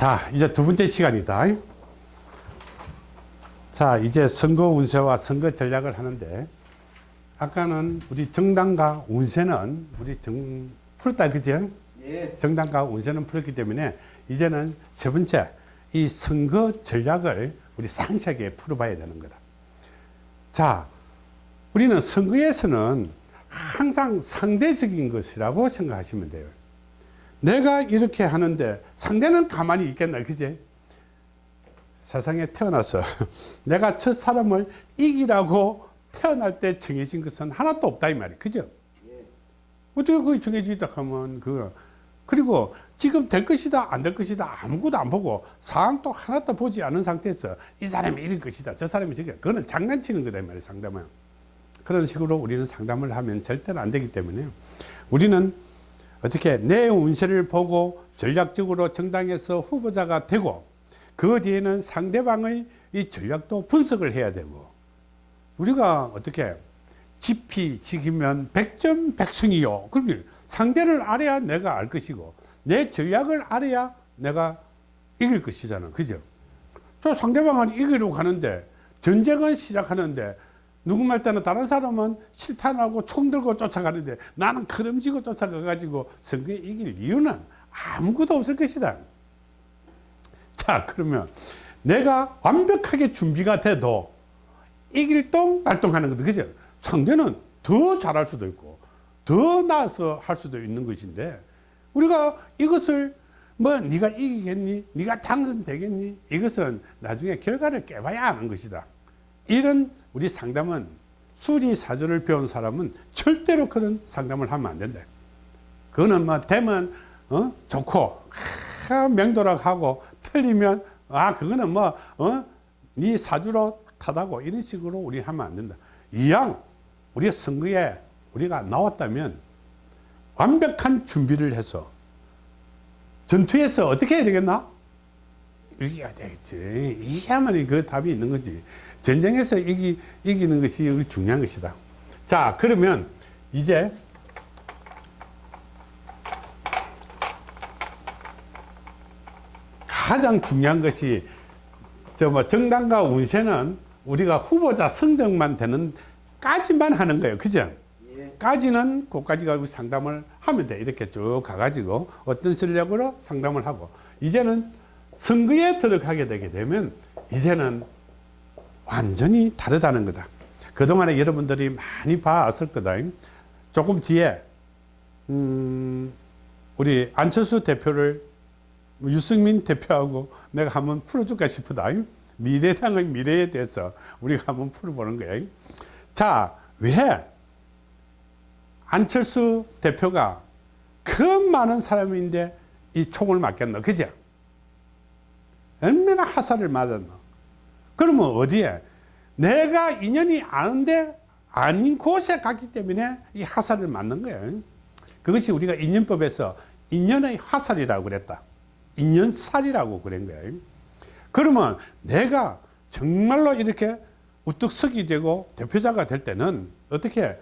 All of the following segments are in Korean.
자, 이제 두 번째 시간이다. 자, 이제 선거 운세와 선거 전략을 하는데, 아까는 우리 정당과 운세는 우리 정, 풀었다, 그죠? 예. 정당과 운세는 풀었기 때문에, 이제는 세 번째, 이 선거 전략을 우리 상세하게 풀어봐야 되는 거다. 자, 우리는 선거에서는 항상 상대적인 것이라고 생각하시면 돼요. 내가 이렇게 하는데 상대는 가만히 있겠나, 그제? 세상에 태어나서 내가 첫 사람을 이기라고 태어날 때 정해진 것은 하나도 없다, 이 말이에요. 그죠? 예. 어떻게 그게 정해지다 하면, 그, 그리고 지금 될 것이다, 안 될 것이다, 아무것도 안 보고 상황도 하나도 보지 않은 상태에서 이 사람이 이럴 것이다, 저 사람이 저게, 그거는 장난치는 거다, 이 말이에요, 상담은. 그런 식으로 우리는 상담을 하면 절대로 안 되기 때문에 우리는 어떻게 내 운세를 보고 전략적으로 정당에서 후보자가 되고 그 뒤에는 상대방의 이 전략도 분석을 해야 되고 우리가 어떻게 지피 지기면 백전백승이요. 그렇게 상대를 알아야 내가 알 것이고 내 전략을 알아야 내가 이길 것이잖아. 그죠? 저 상대방은 이기려고 가는데 전쟁은 시작하는데 누구 말 때는 다른 사람은 실탄하고 총 들고 쫓아가는데 나는 크름지고 쫓아가가지고 선거에 이길 이유는 아무것도 없을 것이다. 자, 그러면 내가 완벽하게 준비가 돼도 이길 동 말동하는 거다. 그죠? 상대는 더 잘할 수도 있고 더 나아서 할 수도 있는 것인데 우리가 이것을 뭐 네가 이기겠니? 네가 당선되겠니? 이것은 나중에 결과를 깨봐야 아는 것이다. 이런 우리 상담은 수리사주를 배운 사람은 절대로 그런 상담을 하면 안 된다. 그거는 뭐 되면 어? 좋고 하, 맹도락하고 틀리면 아 그거는 뭐 어? 네 사주로 타다고 이런 식으로 우리 하면 안 된다. 이왕 우리 선거에 우리가 나왔다면 완벽한 준비를 해서 전투에서 어떻게 해야 되겠나? 이겨야 되겠지. 이겨야만 그 답이 있는 거지. 전쟁에서 이기, 이기는 것이 중요한 것이다. 자, 그러면 이제 가장 중요한 것이 저뭐 정당과 운세는 우리가 후보자 선정만 되는 까지만 하는 거예요. 그죠? 예. 까지는 그까지 가지고 상담을 하면 돼. 이렇게 쭉 가가지고 어떤 전략으로 상담을 하고 이제는 선거에 들어가게 되게 되면 이제는 완전히 다르다는 거다. 그동안에 여러분들이 많이 봐왔을 거다. 조금 뒤에, 음, 우리 안철수 대표를 유승민 대표하고 내가 한번 풀어줄까 싶다. 미래당의 미래에 대해서 우리가 한번 풀어보는 거야. 자, 왜 안철수 대표가 그 많은 사람인데 이 총을 맞겠노? 그죠? 얼마나 화살을 맞았노? 그러면 어디에? 내가 인연이 아는데 아닌 곳에 갔기 때문에 이 화살을 맞는 거예요. 그것이 우리가 인연법에서 인연의 화살이라고 그랬다. 인연살이라고 그런 거예요. 그러면 내가 정말로 이렇게 우뚝 서기 되고 대표자가 될 때는 어떻게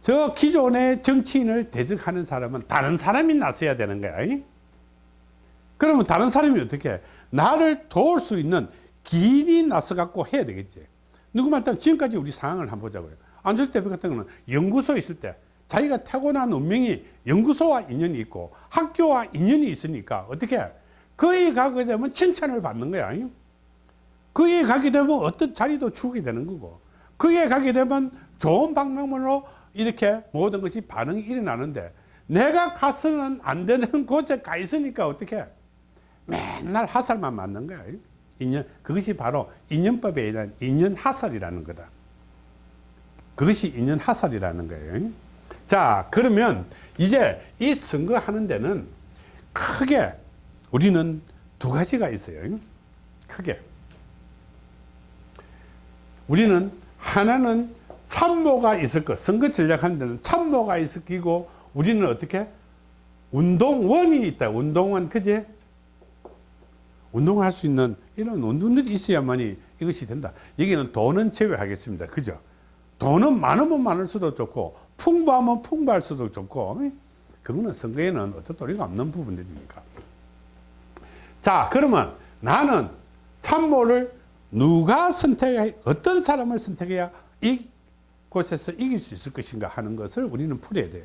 저 기존의 정치인을 대적하는 사람은 다른 사람이 나서야 되는 거야. 그러면 다른 사람이 어떻게 나를 도울 수 있는 길이 나서 갖고 해야 되겠지. 누구 말따 지금까지 우리 상황을 한번 보자고요. 안철수 대표 같은 경우는 연구소에 있을 때 자기가 타고난 운명이 연구소와 인연이 있고 학교와 인연이 있으니까 어떻게 거기 가게 되면 칭찬을 받는 거야. 거기에 가게 되면 어떤 자리도 주게 되는 거고 거기에 가게 되면 좋은 방법으로 이렇게 모든 것이 반응이 일어나는데 내가 가서는 안 되는 곳에 가 있으니까 어떻게 맨날 화살만 맞는 거야. 인연, 그것이 바로 인연법에 의한 인연 하살이라는 거다. 그것이 인연 하살이라는 거예요. 자, 그러면 이제 이 선거하는 데는 크게 우리는 두 가지가 있어요. 크게. 우리는 하나는 참모가 있을 것. 선거 전략하는 데는 참모가 있을 기고 우리는 어떻게? 운동원이 있다. 운동원, 그제? 운동할 수 있는 이런 운동들이 있어야만이 이것이 된다. 여기는 돈은 제외하겠습니다. 그죠? 돈은 많으면 많을수도 좋고 풍부하면 풍부할 수도 좋고 그거는 선거에는 어떤 도리가 없는 부분들이니까. 자 그러면 나는 참모를 누가 선택해 어떤 사람을 선택해야 이 곳에서 이길 수 있을 것인가 하는 것을 우리는 풀어야 돼요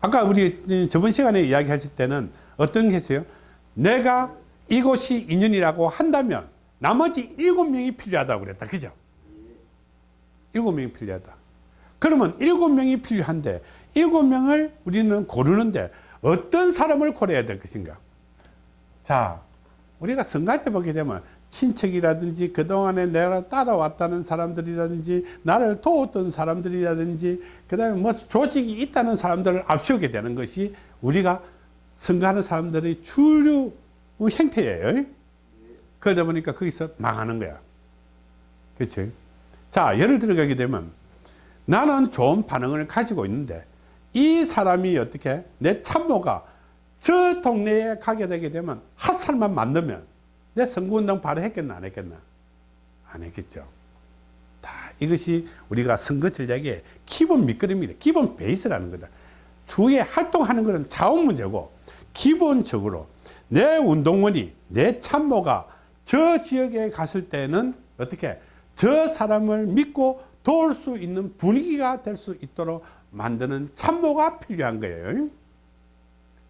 아까 우리 저번 시간에 이야기하실 때는 어떤 게 있어요 내가 이곳이 인연이라고 한다면 나머지 일곱 명이 필요하다고 그랬다. 그죠? 일곱 명이 필요하다. 그러면 일곱 명이 필요한데 일곱 명을 우리는 고르는데 어떤 사람을 고려해야 될 것인가? 자 우리가 선거할 때 보게 되면 친척이라든지 그동안에 내가 따라왔다는 사람들이라든지 나를 도웠던 사람들이라든지 그 다음에 뭐 조직이 있다는 사람들을 앞세우게 되는 것이 우리가 선거하는 사람들의 주류 행태예요. 그러다 보니까 거기서 망하는 거야. 그렇지 자 예를 들어가게 되면 나는 좋은 반응을 가지고 있는데 이 사람이 어떻게 내 참모가 저 동네에 가게 되게 되면 핫살만 만들면 내 선거운동 바로 했겠나 안 했겠나? 안 했겠죠. 다 이것이 우리가 선거 전략의 기본 밑그림입니다 기본 베이스라는 거다. 주위에 활동하는 것은 자원 문제고 기본적으로 내 운동원이 내 참모가 저 지역에 갔을 때는 어떻게 저 사람을 믿고 도울 수 있는 분위기가 될 수 있도록 만드는 참모가 필요한 거예요.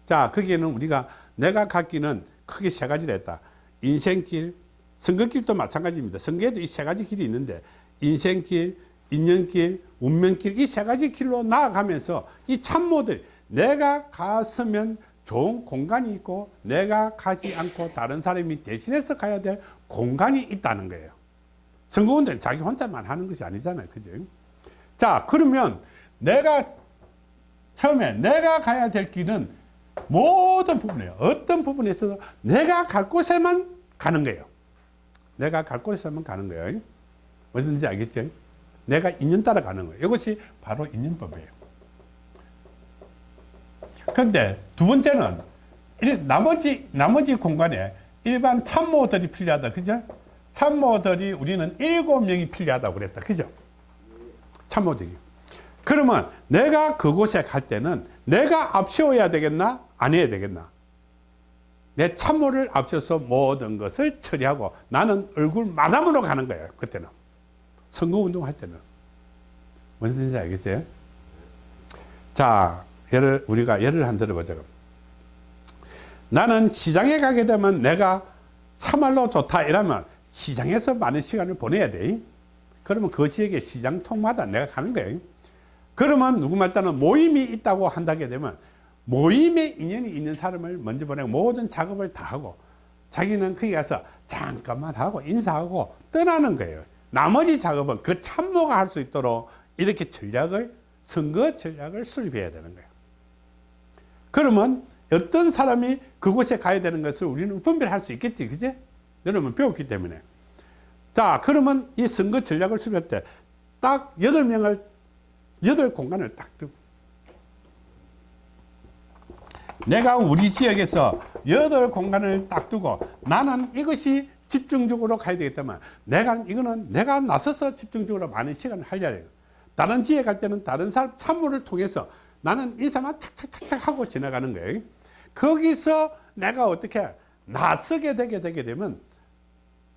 자 거기에는 우리가 내가 갖기는 크게 세 가지를 했다. 인생길 선거길도 마찬가지입니다. 선거에도 이 세 가지 길이 있는데 인생길 인연길 운명길 이 세 가지 길로 나아가면서 이 참모들 내가 갔으면 좋은 공간이 있고 내가 가지 않고 다른 사람이 대신해서 가야 될 공간이 있다는 거예요. 선거운동은 자기 혼자만 하는 것이 아니잖아요. 그죠? 자 그러면 내가 처음에 내가 가야 될 길은 모든 부분이에요. 어떤 부분에서도 내가 갈 곳에만 가는 거예요. 내가 갈 곳에만 가는 거예요. 무슨 뜻인지 알겠죠? 내가 인연 따라 가는 거예요. 이것이 바로 인연법이에요 근데 두 번째는 일, 나머지 나머지 공간에 일반 참모들이 필요하다. 그죠? 참모들이 우리는 일곱 명이 필요하다고 그랬다. 그죠? 참모들이. 그러면 내가 그곳에 갈 때는 내가 앞세워야 되겠나? 안 해야 되겠나? 내 참모를 앞서서 모든 것을 처리하고 나는 얼굴 마담으로 가는 거예요 그때는. 선거운동 할 때는. 무슨 뜻인지 알겠어요? 자 예를 우리가 예를 한 들어보자 나는 시장에 가게 되면 내가 참말로 좋다 이러면 시장에서 많은 시간을 보내야 돼. 그러면 그 지역의 시장 통마다 내가 가는 거예요 그러면 누구 말 따는 모임이 있다고 한다게 되면 모임에 인연이 있는 사람을 먼저 보내고 모든 작업을 다 하고 자기는 거기 가서 잠깐만 하고 인사하고 떠나는 거예요. 나머지 작업은 그 참모가 할 수 있도록 이렇게 전략을 선거 전략을 수립해야 되는 거예요 그러면 어떤 사람이 그곳에 가야 되는 것을 우리는 분별할 수 있겠지 그제 여러분 배웠기 때문에. 자 그러면 이 선거 전략을 수립할 때 딱 여덟 명을 여덟 공간을 딱 두고. 내가 우리 지역에서 여덟 공간을 딱 두고 나는 이것이 집중적으로 가야 되겠다면 내가 이거는 내가 나서서 집중적으로 많은 시간을 하려야 해요. 다른 지에 갈 때는 다른 사람 참모를 통해서 나는 이 사람 착착착착 하고 지나가는 거예요. 거기서 내가 어떻게 나서게 되게 되게 되면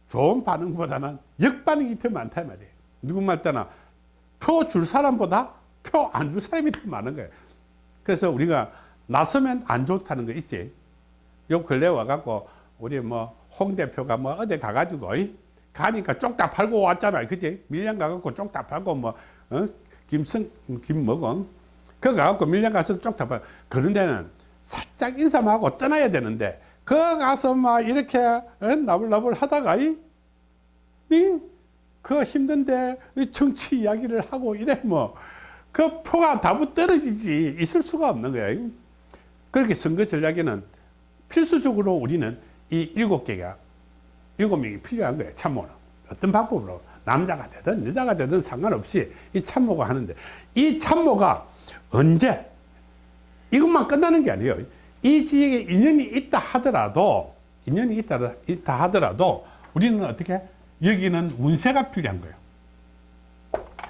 좋은 반응보다는 역반응이 더 많다 말이에요. 누구 말따나 표 줄 사람보다 표 안 줄 사람이 더 많은 거예요. 그래서 우리가 나서면 안 좋다는 거 있지? 요 근래 와갖고 우리 뭐 홍 대표가 뭐 어디 가가지고 가니까 쪽다 팔고 왔잖아요. 그지 밀양 가갖고 쪽다 팔고 뭐 어? 김성 김먹어 그 가갖고 밀양 가서 쪽다 팔 그런 데는 살짝 인사만 하고 떠나야 되는데 그 가서 막 이렇게 어? 나불나불 하다가 이, 이, 그 힘든데 정치 이야기를 하고 이래 뭐. 그 표가 다부 떨어지지 있을 수가 없는 거야. 그렇게 선거 전략에는 필수적으로 우리는 이 일곱 개가 일곱 명이 필요한 거예요 참모는 어떤 방법으로. 남자가 되든 여자가 되든 상관없이 이 참모가 하는데 이 참모가 언제 이것만 끝나는 게 아니에요 이 지역에 인연이 있다 하더라도 인연이 있다, 있다 하더라도 우리는 어떻게 여기는 운세가 필요한 거예요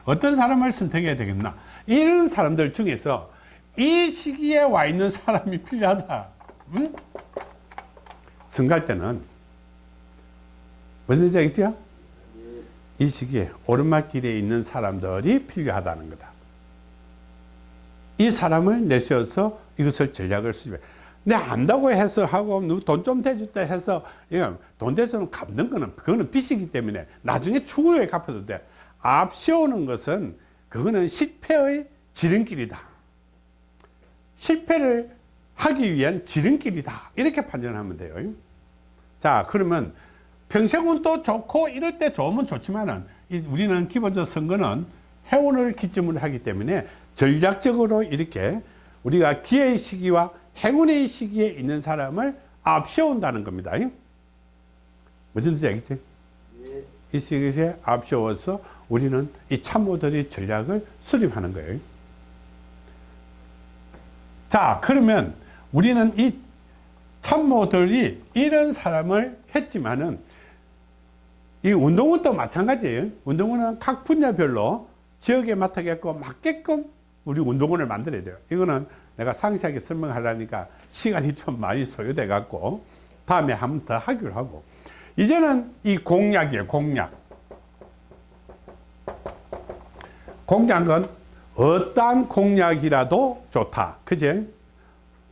어떤 사람을 선택해야 되겠나 이런 사람들 중에서 이 시기에 와 있는 사람이 필요하다 응? 승갈 때는 무슨 얘기죠? 이 시기에 오르막길에 있는 사람들이 필요하다는 거다. 이 사람을 내세워서 이것을 전략을 수집해. 내 안다고 해서 하고 돈 좀 대줬다 해서 돈 대서는 갚는 거는 그거는 빚이기 때문에 나중에 추후에 갚아도 돼. 앞세우는 것은 그거는 실패의 지름길이다. 실패를 하기 위한 지름길이다. 이렇게 판단하면 돼요. 자, 그러면 평생은 또 좋고 이럴 때 좋으면 좋지만은 우리는 기본적으로 선거는 해운을 기점으로 하기 때문에 전략적으로 이렇게 우리가 기회의 시기와 행운의 시기에 있는 사람을 앞세운다는 겁니다. 무슨 뜻이 알겠지? 이 시기에 앞세워서 우리는 이 참모들의 전략을 수립하는 거예요. 자, 그러면 우리는 이 참모들이 이런 사람을 했지만은 이 운동원도 마찬가지예요. 운동원은 각 분야별로 지역에 맡아겠고 맞게끔 우리 운동원을 만들어야 돼요. 이거는 내가 상세하게 설명하려니까 시간이 좀 많이 소요돼 갖고 다음에 한번 더 하기로 하고 이제는 이 공약이에요. 공약. 공약은 어떠한 공약이라도 좋다. 그제?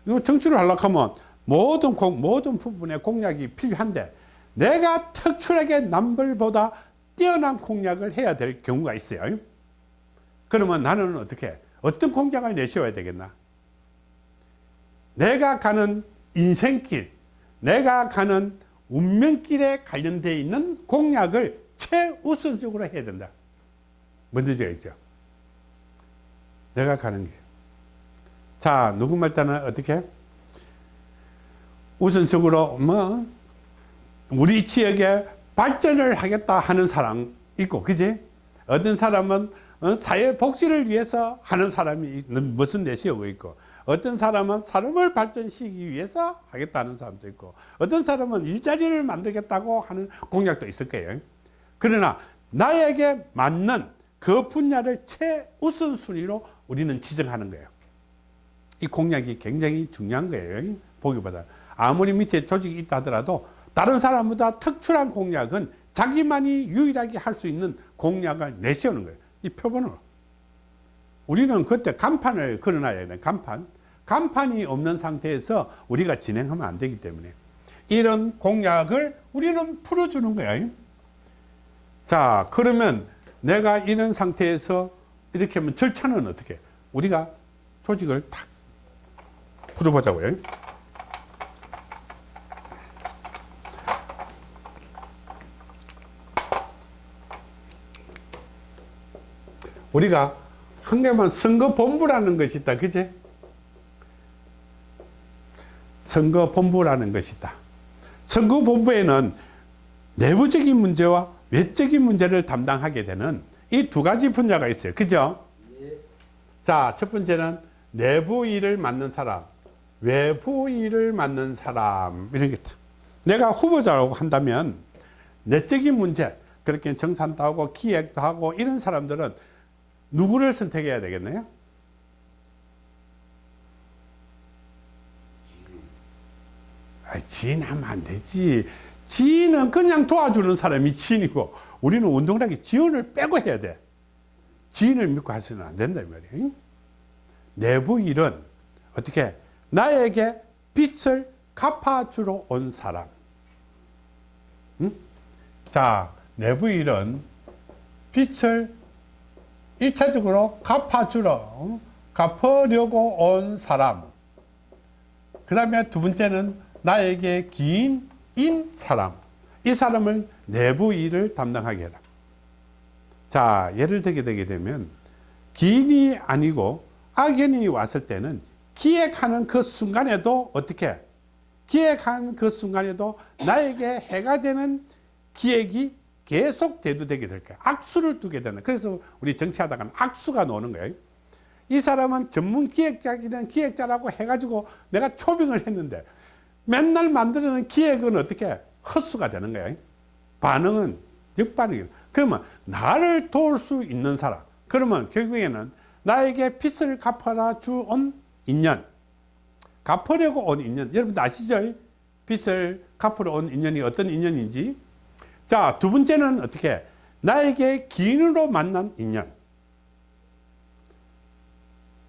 이거 정치를 하려고 하면 모든 공, 모든 부분에 공약이 필요한데 내가 특출하게 남들보다 뛰어난 공약을 해야 될 경우가 있어요. 그러면 나는 어떻게, 어떤 공약을 내세워야 되겠나? 내가 가는 인생길, 내가 가는 운명길에 관련되어 있는 공약을 최우선적으로 해야 된다. 먼저 있죠. 내가 가는 길. 자, 누구 말 따는 어떻게? 우선적으로 뭐 우리 지역에 발전을 하겠다 하는 사람 있고 그지 어떤 사람은 어, 사회 복지를 위해서 하는 사람이 무슨 내세우고 있고 어떤 사람은 사람을 발전시키기 위해서 하겠다는 사람도 있고 어떤 사람은 일자리를 만들겠다고 하는 공약도 있을 거예요. 그러나 나에게 맞는 그 분야를 최우선순위로 우리는 지정하는 거예요. 이 공약이 굉장히 중요한 거예요. 보기보다. 아무리 밑에 조직이 있다 하더라도 다른 사람보다 특출한 공약은 자기만이 유일하게 할 수 있는 공약을 내세우는 거예요. 이 표본으로. 우리는 그때 간판을 걸어놔야 돼. 간판. 간판이 없는 상태에서 우리가 진행하면 안 되기 때문에 이런 공약을 우리는 풀어주는 거야. 자, 그러면 내가 이런 상태에서 이렇게 하면 절차는 어떻게? 우리가 조직을 탁 풀어보자고요. 우리가 한 개만 선거본부라는 것이 있다. 그제? 선거본부라는 것이 있다. 선거본부에는 내부적인 문제와 외적인 문제를 담당하게 되는 이 두 가지 분야가 있어요. 그죠? 자, 첫 번째는 내부 일을 맡는 사람, 외부 일을 맡는 사람, 이런 게 있다. 내가 후보자라고 한다면 내적인 문제, 그렇게 정산도 하고 기획도 하고 이런 사람들은 누구를 선택해야 되겠네요? 아, 지인 하면 안 되지. 지인은 그냥 도와주는 사람이 지인이고 우리는 운동량이 지원을 빼고 해야 돼. 지인을 믿고 하시면 안 된다 말이에요. 내부 일은 어떻게 나에게 빚을 갚아주러 온 사람. 응? 자, 내부 일은 빚을 1차적으로 갚아주러 갚으려고 온 사람. 그 다음에 두 번째는 나에게 기인인 사람. 이 사람을 내부 일을 담당하게 해라. 자 예를 들게 되게 되면 기인이 아니고 악연이 왔을 때는 기획하는 그 순간에도 어떻게? 기획하는 그 순간에도 나에게 해가 되는 기획이 계속 대두되게 될 거예요. 악수를 두게 되는. 그래서 우리 정치하다가 악수가 노는 거예요. 이 사람은 전문 기획자기는 기획자라고 해가지고 내가 초빙을 했는데 맨날 만드는 기획은 어떻게 헛수가 되는 거예요. 반응은 역반응이에요. 그러면 나를 도울 수 있는 사람. 그러면 결국에는 나에게 빚을 갚아라 주온 인연. 갚으려고 온 인연. 여러분 아시죠? 빚을 갚으러 온 인연이 어떤 인연인지 자 두 번째는 어떻게? 나에게 기인으로 만난 인연.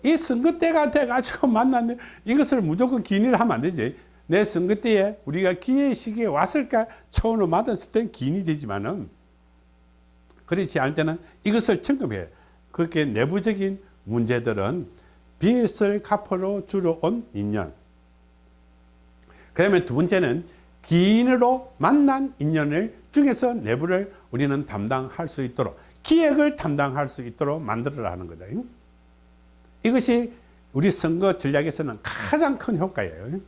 이 선거 때가 돼가지고 만났는데 이것을 무조건 기인을 하면 안 되지. 내 선거 때에 우리가 기회 시기에 왔을까? 처음으로 만났을 땐 기인이 되지만은 그렇지 않을 때는 이것을 점검해. 그렇게 내부적인 문제들은 빚을 갚으러 주러 온 인연. 그다음에 두 번째는 기인으로 만난 인연을 중에서 내부를 우리는 담당할 수 있도록 기획을 담당할 수 있도록 만들어라 하는 거다. 이것이 우리 선거 전략에서는 가장 큰 효과예요.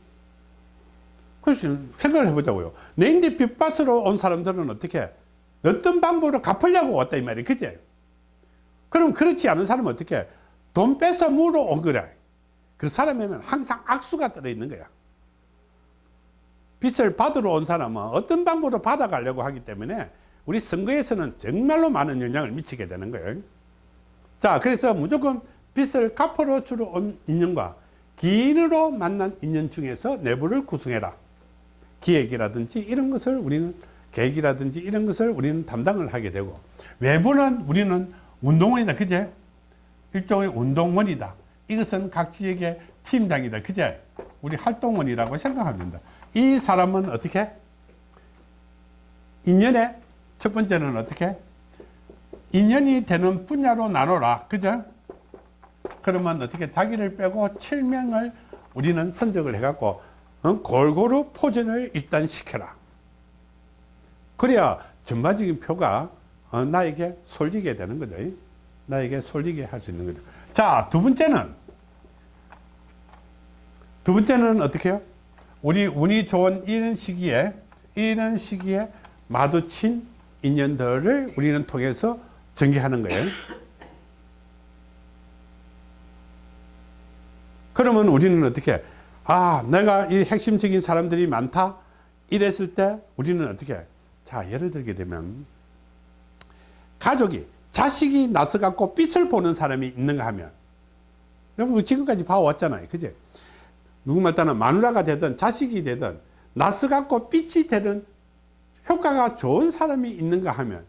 그래서 생각을 해보자고요. 내인데 빚받으러 온 사람들은 어떻게 어떤 방법으로 갚으려고 왔다 이 말이에요. 그제 그럼 그렇지 않은 사람은 어떻게 돈 뺏어 물어 온 거라. 그 사람에는 항상 악수가 들어있는 거야 빚을 받으러 온 사람은 어떤 방법으로 받아가려고 하기 때문에 우리 선거에서는 정말로 많은 영향을 미치게 되는 거예요. 자 그래서 무조건 빚을 갚으러 주러 온 인연과 기인으로 만난 인연 중에서 내부를 구성해라. 기획이라든지 이런 것을 우리는 계획이라든지 이런 것을 우리는 담당을 하게 되고 외부는 우리는 운동원이다. 그제? 일종의 운동원이다. 이것은 각 지역의 팀장이다. 그제? 우리 활동원이라고 생각합니다 이 사람은 어떻게? 인연의 첫 번째는 어떻게? 인연이 되는 분야로 나눠라. 그죠? 그러면 어떻게? 자기를 빼고 7명을 우리는 선적을 해 갖고 어? 골고루 포진을 일단 시켜라. 그래야 전반적인 표가 어, 나에게 쏠리게 되는 거죠. 나에게 쏠리게 할 수 있는 거죠. 자 두 번째는 두 번째는 어떻게 해요 우리 운이 좋은 이런 시기에 이런 시기에 마주친 인연들을 우리는 통해서 전개하는 거예요. 그러면 우리는 어떻게 아 내가 이 핵심적인 사람들이 많다? 이랬을 때 우리는 어떻게 자 예를 들게 되면 가족이 자식이 나서 갖고 빛을 보는 사람이 있는가 하면 여러분 지금까지 봐왔잖아요. 그제 누구 말따나 마누라가 되든 자식이 되든 나서 갖고 빛이 되든 효과가 좋은 사람이 있는가 하면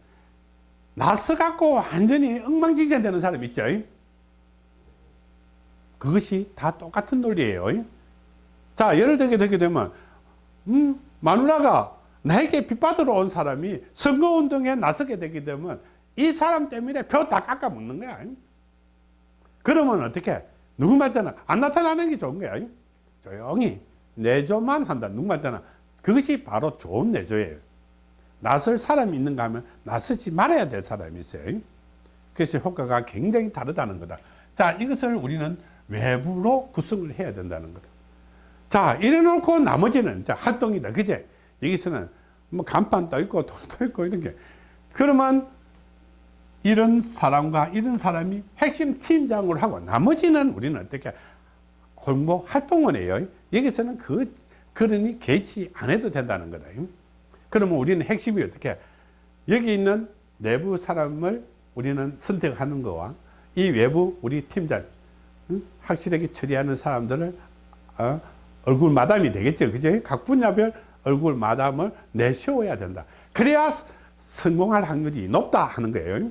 나서 갖고 완전히 엉망진창 되는 사람 있죠? 그것이 다 똑같은 논리예요. 자 예를 들게 되게 되면 음, 마누라가 나에게 빚받으러 온 사람이 선거운동에 나서게 되게 되면 이 사람 때문에 표 다 깎아 먹는 거야. 그러면 어떻게? 누구 말 때는 안 나타나는 게 좋은 거야 조용히 내조만 한다. 누구 말 때는 그것이 바로 좋은 내조예요. 나설 사람이 있는가 하면 나서지 말아야 될 사람이 있어요. 그래서 효과가 굉장히 다르다는 거다. 자 이것을 우리는 외부로 구성을 해야 된다는 거다. 자 이래 놓고 나머지는 자, 활동이다. 그제? 여기서는 뭐 간판도 있고 돈도 있고 이런 게. 그러면 이런 사람과 이런 사람이 핵심 팀장으로 하고 나머지는 우리는 어떻게 홍보 활동원이에요. 여기서는 그 그러니 개치 안 해도 된다는 거다. 그러면 우리는 핵심이 어떻게? 여기 있는 내부 사람을 우리는 선택하는 거와 이 외부 우리 팀장 확실하게 처리하는 사람들을 어, 얼굴 마담이 되겠죠. 그죠 각 분야별 얼굴 마담을 내세워야 된다. 그래야 성공할 확률이 높다 하는 거예요.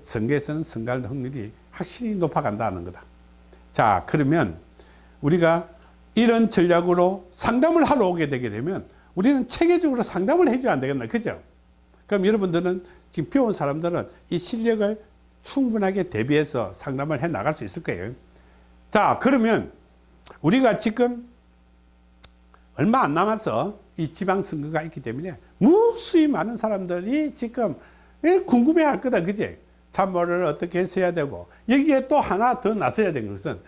선거에서는 선거할 확률이 확실히 높아간다는 거다. 자 그러면 우리가 이런 전략으로 상담을 하러 오게 되게 되면 우리는 체계적으로 상담을 해줘야 안 되겠나 그죠? 그럼 여러분들은 지금 배운 사람들은 이 실력을 충분하게 대비해서 상담을 해 나갈 수 있을 거예요. 자 그러면 우리가 지금 얼마 안 남아서 이 지방선거가 있기 때문에 무수히 많은 사람들이 지금 궁금해 할 거다 그지? 참모를 어떻게 했어야 되고 여기에 또 하나 더 나서야 되는 것은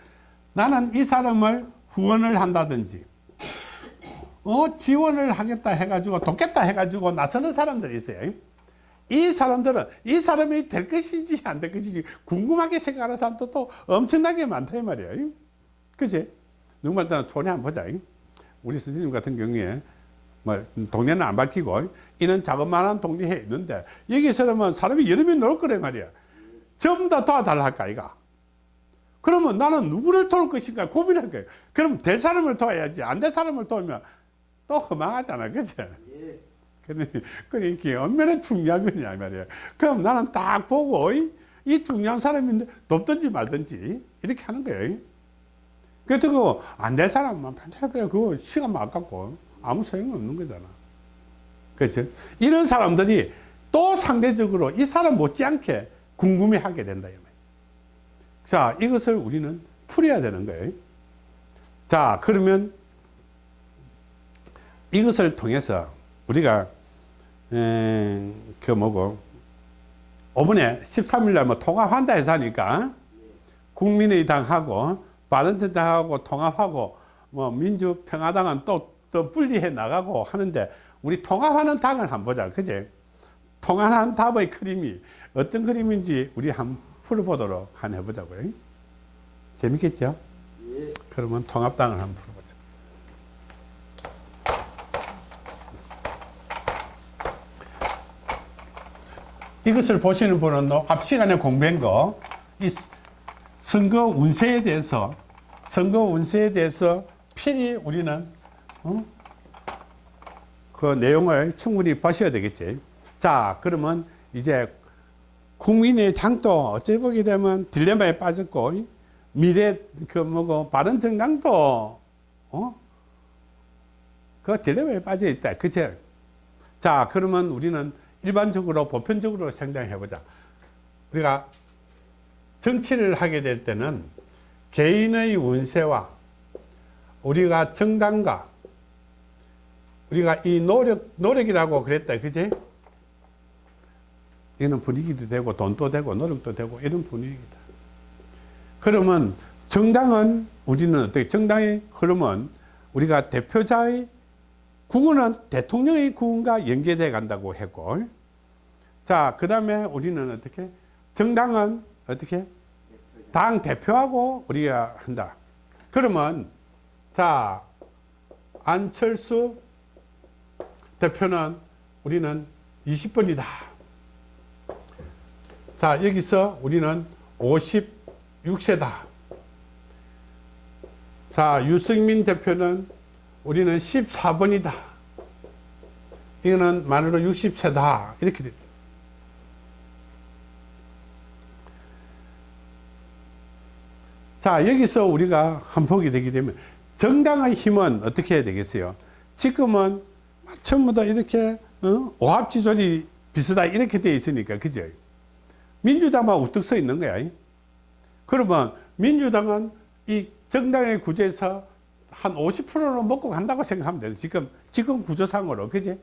나는 이 사람을 후원을 한다든지 어 지원을 하겠다 해가지고 돕겠다 해가지고 나서는 사람들이 있어요. 이 사람들은 이 사람이 될 것인지 안 될 것인지 궁금하게 생각하는 사람도 또 엄청나게 많다 이 말이에요. 그치? 누구말 따라 촌에 한번 보자. 우리 선생님 같은 경우에 뭐 동네는 안 밝히고 이런 자그마한 동네에 있는데 여기서는 사람이 여러 명놀 거란 말이야. 전부 다 도와달라 할까 이가 그러면 나는 누구를 도울 것인가 고민할 거예요 그럼 될 사람을 도와야지 안 될 사람을 도우면 또또 허망하잖아. 그치? 예. 그러니, 그러니까 얼마나 중요한 거냐, 이 말이야. 그럼 나는 딱 보고, 이, 이 중요한 사람인데, 돕든지 말든지, 이렇게 하는 거예요. 그렇다고, 안 될 사람만 편집해. 그거 시간만 아깝고, 아무 소용이 없는 거잖아. 그렇죠? 이런 사람들이 또 상대적으로 이 사람 못지않게 궁금해 하게 된다. 자, 이것을 우리는 풀어야 되는 거예요. 자, 그러면 이것을 통해서 우리가 에, 그 뭐고 5분에 13일 날 뭐 통합한다 해서 하니까 국민의당하고 바른정당하고 통합하고 뭐 민주평화당은 또, 또 분리해 나가고 하는데 우리 통합하는 당을 한번 보자 그제 통합한 답의 그림이 어떤 그림인지 우리 한번 풀어보도록 한번 해보자고요 재밌겠죠? 예. 그러면 통합당을 한번 풀어보자. 이것을 보시는 분은 앞 시간에 공부한 거, 이 선거 운세에 대해서, 선거 운세에 대해서 필히 우리는, 어? 그 내용을 충분히 보셔야 되겠지. 자, 그러면 이제 국민의 당도 어찌 보게 되면 딜레마에 빠졌고, 미래 그 뭐고 바른 정당도 어? 그 딜레마에 빠져 있다. 그치? 자, 그러면 우리는 일반적으로 보편적으로 생각해 보자. 우리가 정치를 하게 될 때는 개인의 운세와 우리가 정당과 우리가 이 노력 노력이라고 그랬다. 그지? 이거는 분위기도 되고 돈도 되고 노력도 되고 이런 분위기다. 그러면 정당은 우리는 어떻게 정당의 흐름은 우리가 대표자의 구군은 대통령의 구군과 연계돼 간다고 했고 자 그 다음에 우리는 어떻게 정당은 어떻게? 당 대표하고 우리가 한다. 그러면 자 안철수 대표는 우리는 20번이다 자 여기서 우리는 50 6세다. 자, 유승민 대표는 우리는 14번이다. 이거는 만으로 60세다. 이렇게 됩니다. 자, 여기서 우리가 한 보게 되게 되면 정당의 힘은 어떻게 해야 되겠어요? 지금은 전부 다 이렇게 어? 오합지졸이 비슷하다 이렇게 돼 있으니까 그죠? 민주당만 우뚝 서 있는 거야. 그러면 민주당은 이 정당의 구조에서 한 50%로 먹고 간다고 생각하면 돼요. 지금, 지금 구조상으로. 그지?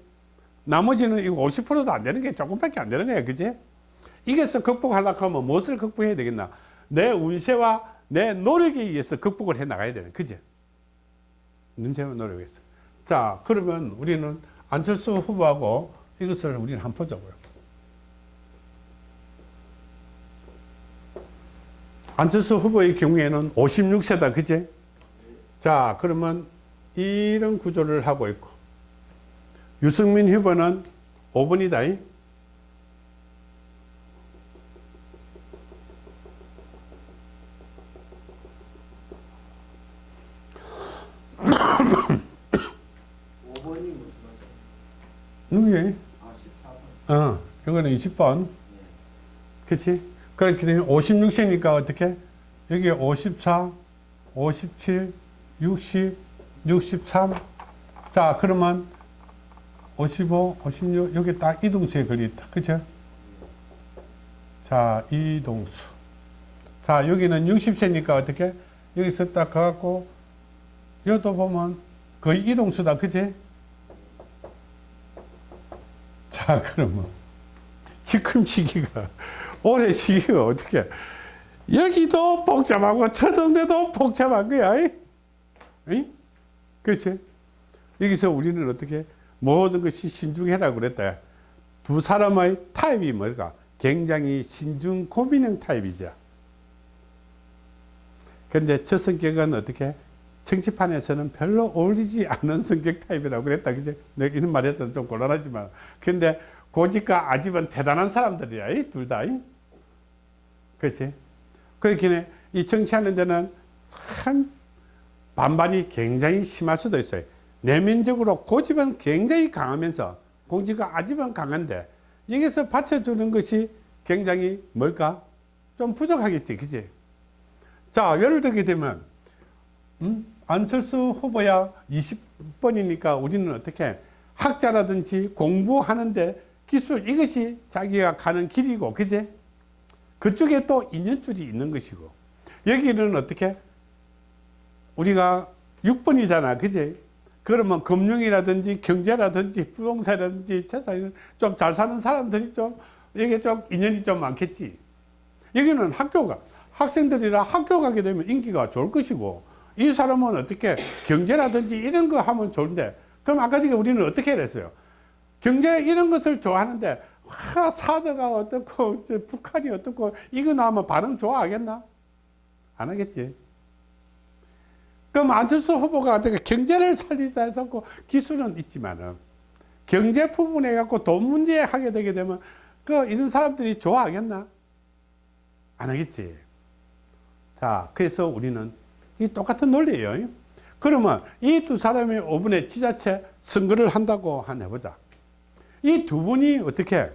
나머지는 이거 50%도 안 되는 게 조금밖에 안 되는 거예요. 그지? 이게서 극복하려고 하면 무엇을 극복해야 되겠나? 내 운세와 내 노력에 의해서 극복을 해 나가야 되는 그지? 운세와 노력에서. 자, 그러면 우리는 안철수 후보하고 이것을 우리는 한번 보자고요. 안철수 후보의 경우에는 56세다. 그제? 자, 그러면 이런 구조를 하고 있고, 유승민 후보는 5번이다. 누구예? 아, 어, 이거는 20번. 그치? 그렇게 되면 56세니까 어떻게? 여기 54, 57, 60, 63. 자, 그러면 55, 56, 여기 딱 이동수에 걸려있다. 그죠? 자, 이동수. 자, 여기는 60세니까 어떻게? 여기서 딱 가갖고, 여기도 보면 거의 이동수다. 그지? 자, 그러면. 시기가, 올해 시기가 어떻게, 여기도 복잡하고, 저 동네도 복잡한 거야. 이? 그렇지? 여기서 우리는 어떻게, 모든 것이 신중해라 그랬다. 두 사람의 타입이 뭘까? 굉장히 신중 고민형 타입이죠. 근데 저 성격은 어떻게? 정치판에서는 별로 어울리지 않은 성격 타입이라고 그랬다. 그지? 내가 이런 말 해서는 좀 곤란하지만. 근데 고집과 아집은 대단한 사람들이야. 이둘 다. 이? 그렇지? 그렇게 이 정치하는 데는 참 반발이 굉장히 심할 수도 있어요. 내면적으로 고집은 굉장히 강하면서 공지가 아집은 강한데 여기서 받쳐주는 것이 굉장히 뭘까? 좀 부족하겠지, 그지? 자, 예를 들게 되면, 음? 안철수 후보야 20번이니까 우리는 어떻게 학자라든지 공부하는데 기술 이것이 자기가 가는 길이고, 그지? 그쪽에 또 인연줄이 있는 것이고, 여기는 어떻게? 우리가 6번이잖아, 그지? 그러면 금융이라든지 경제라든지 부동산이라든지 재산이 좀잘 사는 사람들이 좀 이게 좀 인연이 좀 많겠지. 여기는 학교가 학생들이라 학교 가게 되면 인기가 좋을 것이고 이 사람은 어떻게 경제라든지 이런 거 하면 좋은데 그럼 아까 전에 우리는 어떻게 했어요? 경제 이런 것을 좋아하는데 와 사드가 어떻고 저 북한이 어떻고 이거 나오면 반응 좋아하겠나? 안 하겠지. 그럼 안철수 후보가 어떻게 경제를 살리자 해서 기술은 있지만은 경제 부분에 갖고 돈 문제 하게 되게 되면 그 이런 사람들이 좋아하겠나? 안 하겠지. 자, 그래서 우리는 이 똑같은 논리예요. 그러면 이 두 사람이 5분의 지자체 선거를 한다고 한 해보자. 이 두 분이 어떻게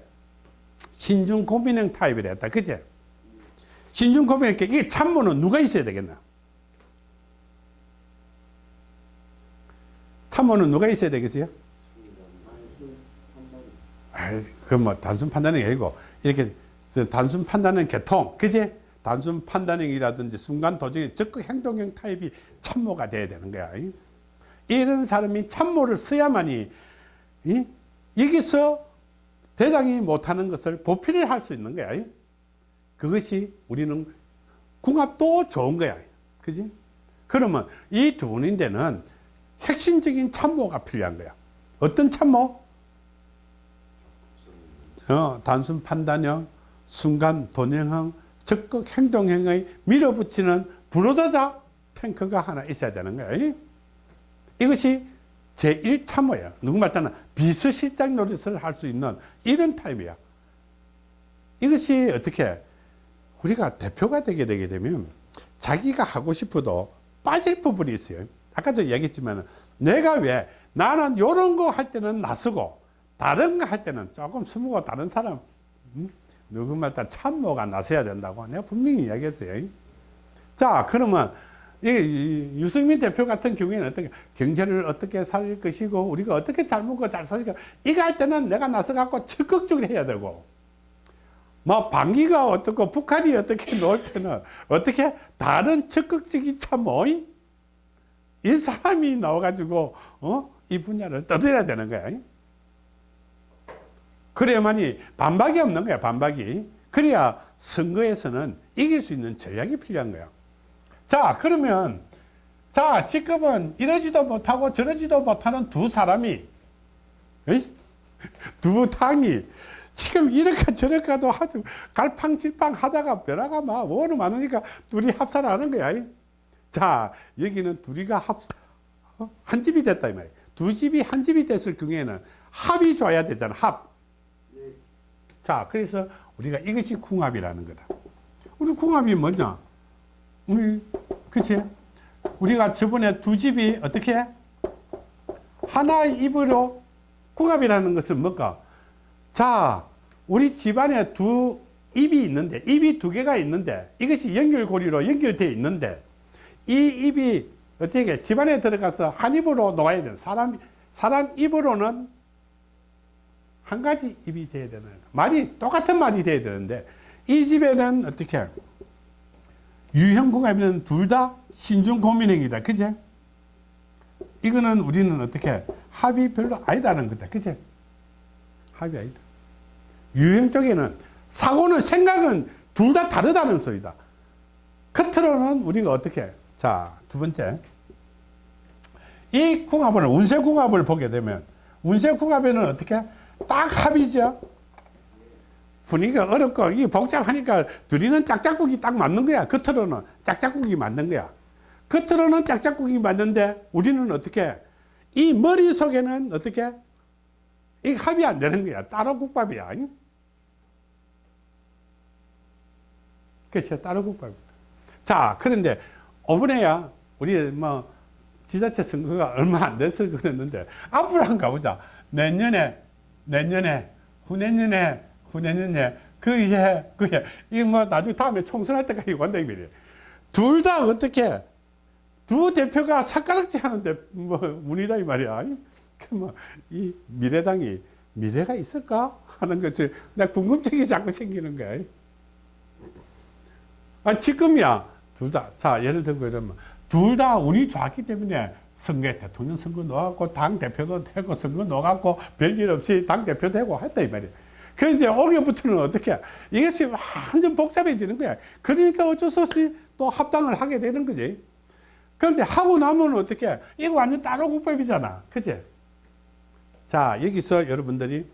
신중 고민형 타입이라 했다. 그제? 신중 고민형 이게 참모는 누가 있어야 되겠나? 참모는 누가 있어야 되겠어요? 그뭐 단순 판단이 아니고 이렇게 단순 판단은 개통, 그지? 단순 판단형이라든지 순간 도저히 적극 행동형 타입이 참모가 돼야 되는 거야. 이런 사람이 참모를 써야만이 이? 여기서 대장이 못하는 것을 보필을 할수 있는 거야. 그것이 우리는 궁합도 좋은 거야. 그지? 그러면 이 두 분인데는 핵심적인 참모가 필요한 거야. 어떤 참모? 어, 단순 판단형, 순간 돈형형, 적극 행동형의 밀어붙이는 불로도자 탱크가 하나 있어야 되는 거예요. 이것이 제1참모예요. 누구 말따나 비서실장 노릇을 할 수 있는 이런 타입이야. 이것이 어떻게 우리가 대표가 되게 되게 되면 자기가 하고 싶어도 빠질 부분이 있어요. 아까도 얘기했지만 내가 왜 나는 이런 거 할 때는 나서고 다른 거 할 때는 조금 스무고 다른 사람 음? 누구마다 참모가 나서야 된다고 내가 분명히 이야기했어요. 자 그러면 이, 이 유승민 대표 같은 경우에는 어떻게 경제를 어떻게 살릴 것이고 우리가 어떻게 잘 먹고 잘 살까 이거 할 때는 내가 나서 갖고 적극적으로 해야 되고 뭐 방위가 어떻고 북한이 어떻게 놓을 때는 어떻게 다른 적극적인 참모 이 사람이 나와가지고 어? 이 분야를 떠들어야 되는 거야. 그래야만이 반박이 없는 거야, 반박이. 그래야 선거에서는 이길 수 있는 전략이 필요한 거야. 자, 그러면, 자, 지금은 이러지도 못하고 저러지도 못하는 두 사람이, 에이? 두 당이, 지금 이렇게 저렇게도 하죠. 갈팡질팡 하다가 변화가 막 워낙 많으니까 둘이 합사를 하는 거야. 자, 여기는 둘이가 합, 어? 한 집이 됐다, 이 말이야. 두 집이 한 집이 됐을 경우에는 합이 좋아야 되잖아, 합. 자, 그래서 우리가 이것이 궁합이라는 거다. 우리 궁합이 뭐냐? 우리, 그치? 우리가 저번에 두 집이 어떻게? 하나의 입으로 궁합이라는 것은 뭘까? 자, 우리 집안에 두 입이 있는데, 입이 두 개가 있는데, 이것이 연결고리로 연결되어 있는데, 이 입이 어떻게 집안에 들어가서 한 입으로 놓아야 되는 사람, 사람 입으로는 한 가지 입이 돼야 되는. 말이 똑같은 말이 돼야 되는데 이 집에는 어떻게 유형궁합이는 둘 다 신중 고민행이다. 그제? 이거는 우리는 어떻게 합이 별로 아니다는 거다. 그제? 합이 아니다. 유형 쪽에는 사고는 생각은 둘 다 다르다는 소리다. 겉으로는 우리가 어떻게 자, 두 번째. 이 궁합을 운세 궁합을 보게 되면 운세 궁합에는 어떻게 딱 합이죠. 분위기가 어렵고 이 복잡하니까 둘이는 짝짝꿍이 딱 맞는 거야. 겉으로는 짝짝꿍이 맞는 거야. 겉으로는 짝짝꿍이 맞는데 우리는 어떻게 이 머릿속에는 어떻게 이 합이 안 되는 거야. 따로 국밥이야. 그렇죠. 따로 국밥. 자, 그런데 오븐에야 우리 뭐 지자체 선거가 얼마 안 돼서 그랬는데 앞으로 한번 가보자. 내년에 내년에 후내년에 후내년에 그해 그해 이뭐 나중에 다음에 총선할 때까지 간다 이 말이에요. 둘다 어떻게 두 대표가 삭가락질 하는데 뭐 문이다 이 말이야. 그뭐이 미래당이 미래가 있을까 하는 것이 나 궁금증이 자꾸 생기는 거야. 아 지금이야 둘 다 자 예를 들고 이러면 둘 다 운이 좋았기 때문에 선거에 대통령 선거 넣어갖고 당 대표도 되고 선거 넣어갖고 별일 없이 당 대표 되고 했다 이 말이야. 그런데 올해부터는 어떻게 이것이 완전 복잡해지는 거야. 그러니까 어쩔 수 없이 또 합당을 하게 되는 거지. 그런데 하고 나면 어떻게 이거 완전 따로 국밥이잖아. 그지? 자 여기서 여러분들이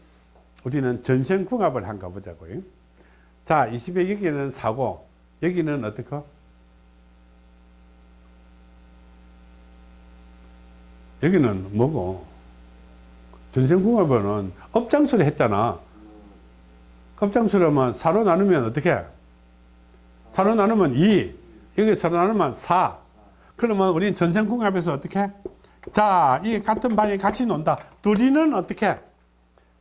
우리는 전생궁합을 한가 보자고요. 자 20에 여기는 사고 여기는 어떻게? 여기는 뭐고? 전생궁합은 업장수를 했잖아. 업장수라면 사로 나누면 어떻게? 사로 나누면 2. 여기 사로 나누면 4. 그러면 우리는 전생궁합에서 어떻게? 자, 이 같은 방에 같이 논다. 둘이는 어떻게?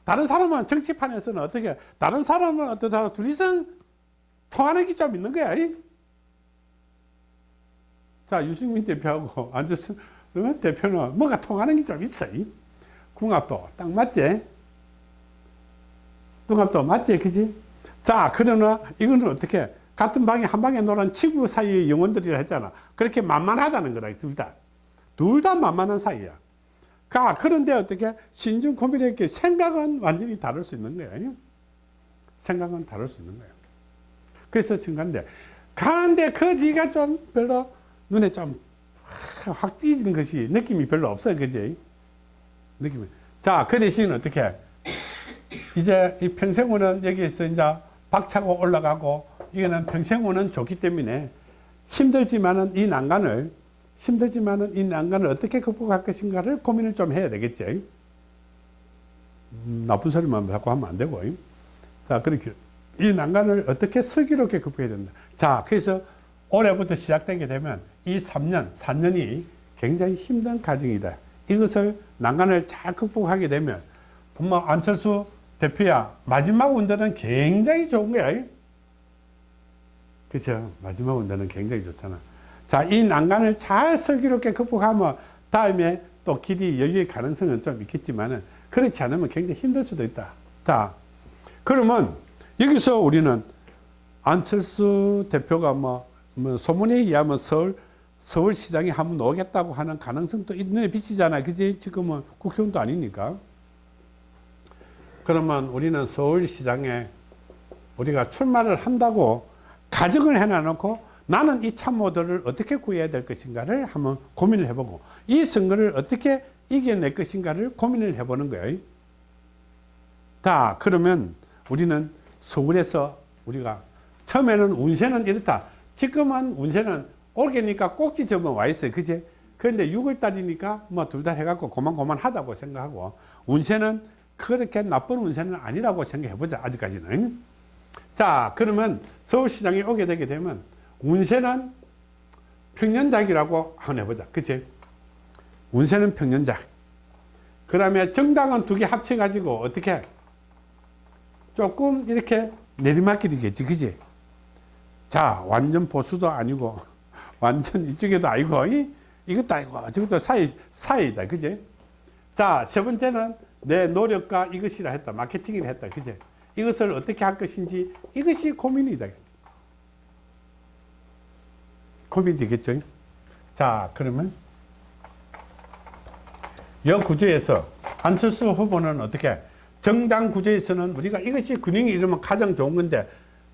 다른 사람은 정치판에서는 어떻게? 다른 사람은 어떻다? 둘이서 통하는 게좀 있는 거야. 이? 자, 유승민 대표하고 안철수 어? 대표는 뭐가 통하는 게좀 있어. 이? 궁합도 딱 맞지? 궁합도 맞지? 그지? 자, 그러나 이거는 어떻게? 같은 방에 한 방에 노는 친구 사이의 영혼들이라 했잖아. 그렇게 만만하다는 거다, 둘 다. 둘 다 만만한 사이야. 가, 그런데 어떻게? 신중 고민했게 생각은 완전히 다를 수 있는 거야. 생각은 다를 수 있는 거야. 그래서 증가인데, 가는데 그 뒤가 좀 별로 눈에 좀 확 띄는 것이 느낌이 별로 없어요. 그지? 느낌이. 자, 그 대신 어떻게? 이제 이 평생우는 여기에서 이제 박차고 올라가고 이거는 평생우는 좋기 때문에 힘들지만은 이 난간을 힘들지만은 이 난간을 어떻게 극복할 것인가를 고민을 좀 해야 되겠지. 음, 나쁜 소리만 자꾸 하면 안 되고. 자, 그렇게 이 난간을 어떻게 슬기롭게 극복해야 된다. 자, 그래서 올해부터 시작되게 되면 이 3년, 4년이 굉장히 힘든 과정이다. 이것을 난간을 잘 극복하게 되면 정말 안철수 대표야 마지막 운전은 굉장히 좋은 거야. 그렇죠? 마지막 운전은 굉장히 좋잖아. 자, 이 난간을 잘 슬기롭게 극복하면 다음에 또 길이 열릴 가능성은 좀 있겠지만은 그렇지 않으면 굉장히 힘들 수도 있다. 자, 그러면 여기서 우리는 안철수 대표가 뭐, 뭐 소문에 의하면 서울 서울시장에 한번 오겠다고 하는 가능성도 있는 비치잖아요. 그지? 지금은 국회의원도 아니니까. 그러면 우리는 서울시장에 우리가 출마를 한다고 가정을 해놔놓고 나는 이 참모들을 어떻게 구해야 될 것인가를 한번 고민을 해보고 이 선거를 어떻게 이겨낼 것인가를 고민을 해보는 거예요. 자, 그러면 우리는 서울에서 우리가 처음에는 운세는 이렇다. 지금은 운세는 올게니까 꼭지점은 와 있어요. 그지? 그런데 6월달이니까 뭐 둘 다 해갖고 고만고만 하다고 생각하고 운세는 그렇게 나쁜 운세는 아니라고 생각해보자. 아직까지는. 자, 그러면 서울시장에 오게 되게 되면 운세는 평년작이라고 한번 해보자. 그치? 운세는 평년작. 그 다음에 정당은 두 개 합쳐 가지고 어떻게 조금 이렇게 내리막길이겠지. 그지? 자, 완전 보수도 아니고, 완전 이쪽에도 아니고, 이, 이것도 아니고, 저것도 사이, 사이다. 그지? 자, 세 번째는 내 노력과 이것이라 했다. 마케팅이라 했다. 그지? 이것을 어떻게 할 것인지 이것이 고민이다. 고민이 되겠죠? 자, 그러면 여 구조에서 안철수 후보는 어떻게 정당 구조에서는 우리가 이것이 균형이 이러면 가장 좋은 건데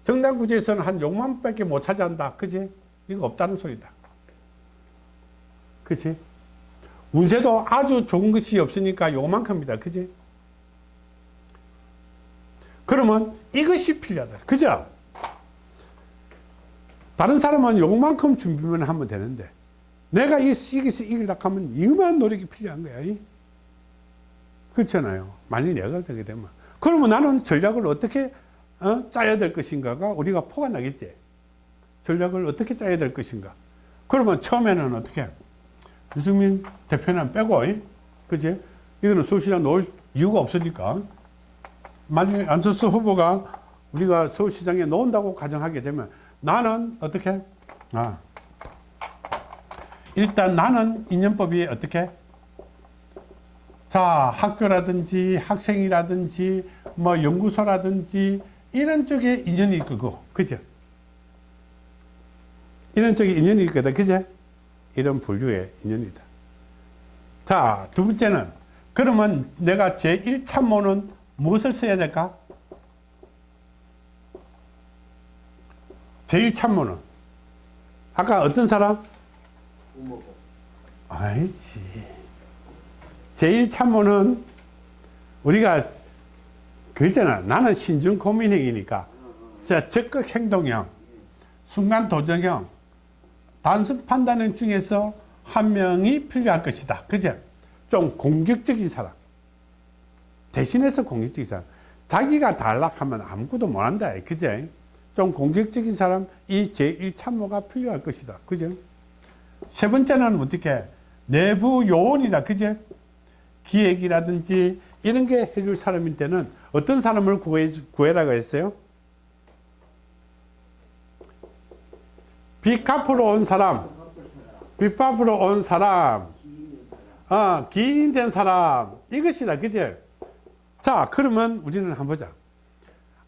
정당 구조에서는 한 6만 밖에 못 차지한다. 그지? 이거 없다는 소리다. 그치? 운세도 아주 좋은 것이 없으니까 요만큼이다. 그지? 그러면 이것이 필요하다. 그죠? 다른 사람은 요만큼 준비만 하면 되는데 내가 이 이것이 이기려고 하면 이만 노력이 필요한 거야. 그렇잖아요. 만일 내가 되게 되면. 그러면 나는 전략을 어떻게 어? 짜야 될 것인가가 우리가 포가 나겠지. 전략을 어떻게 짜야 될 것인가. 그러면 처음에는 어떻게 유승민 대표는 빼고, 이? 그지? 이거는 서울시장 놓을 이유가 없으니까. 만약에 안철수 후보가 우리가 서울시장에 놓은다고 가정하게 되면 나는 어떻게? 아. 일단 나는 인연법이 어떻게? 자, 학교라든지 학생이라든지 뭐 연구소라든지 이런 쪽에 인연이 있고, 그죠? 이런 쪽에 인연이 있거든, 그죠? 이런 분류의 인연이다. 자, 두 번째는 그러면 내가 제1참모는 무엇을 써야 될까? 제1참모는 아까 어떤 사람? 아니지. 제1참모는 우리가 그잖아. 나는 신중 고민형이니까. 자, 적극 행동형, 순간 도전형, 단순 판단형 중에서 한 명이 필요할 것이다. 그죠? 좀 공격적인 사람. 대신해서 공격적인 사람. 자기가 단락하면 아무것도 못한다. 그죠? 좀 공격적인 사람, 이 제1참모가 필요할 것이다. 그죠? 세 번째는 어떻게? 내부 요원이다. 그죠? 기획이라든지 이런 게 해줄 사람일 때는 어떤 사람을 구해, 구해라고 했어요? 빚 갚으러 온 사람, 빚 갚으러 온 사람, 어, 기인 된 사람, 이것이다. 그죠? 자, 그러면 우리는 한번 보자.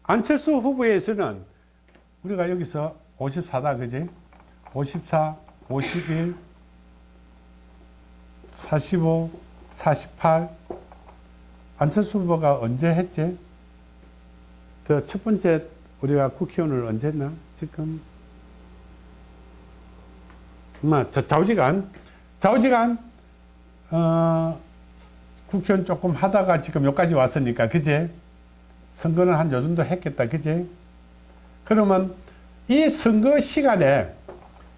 안철수 후보에서는 우리가 여기서 54다. 그지? 54, 51, 45, 48. 안철수 후보가 언제 했지? 그 첫 번째 우리가 국회의원을 언제 했나? 지금 뭐, 저 좌우지간, 좌우지간, 어, 국회의원 조금 하다가 지금 여기까지 왔으니까, 그지? 선거는 한요 정도 했겠다, 그지? 그러면 이 선거 시간에,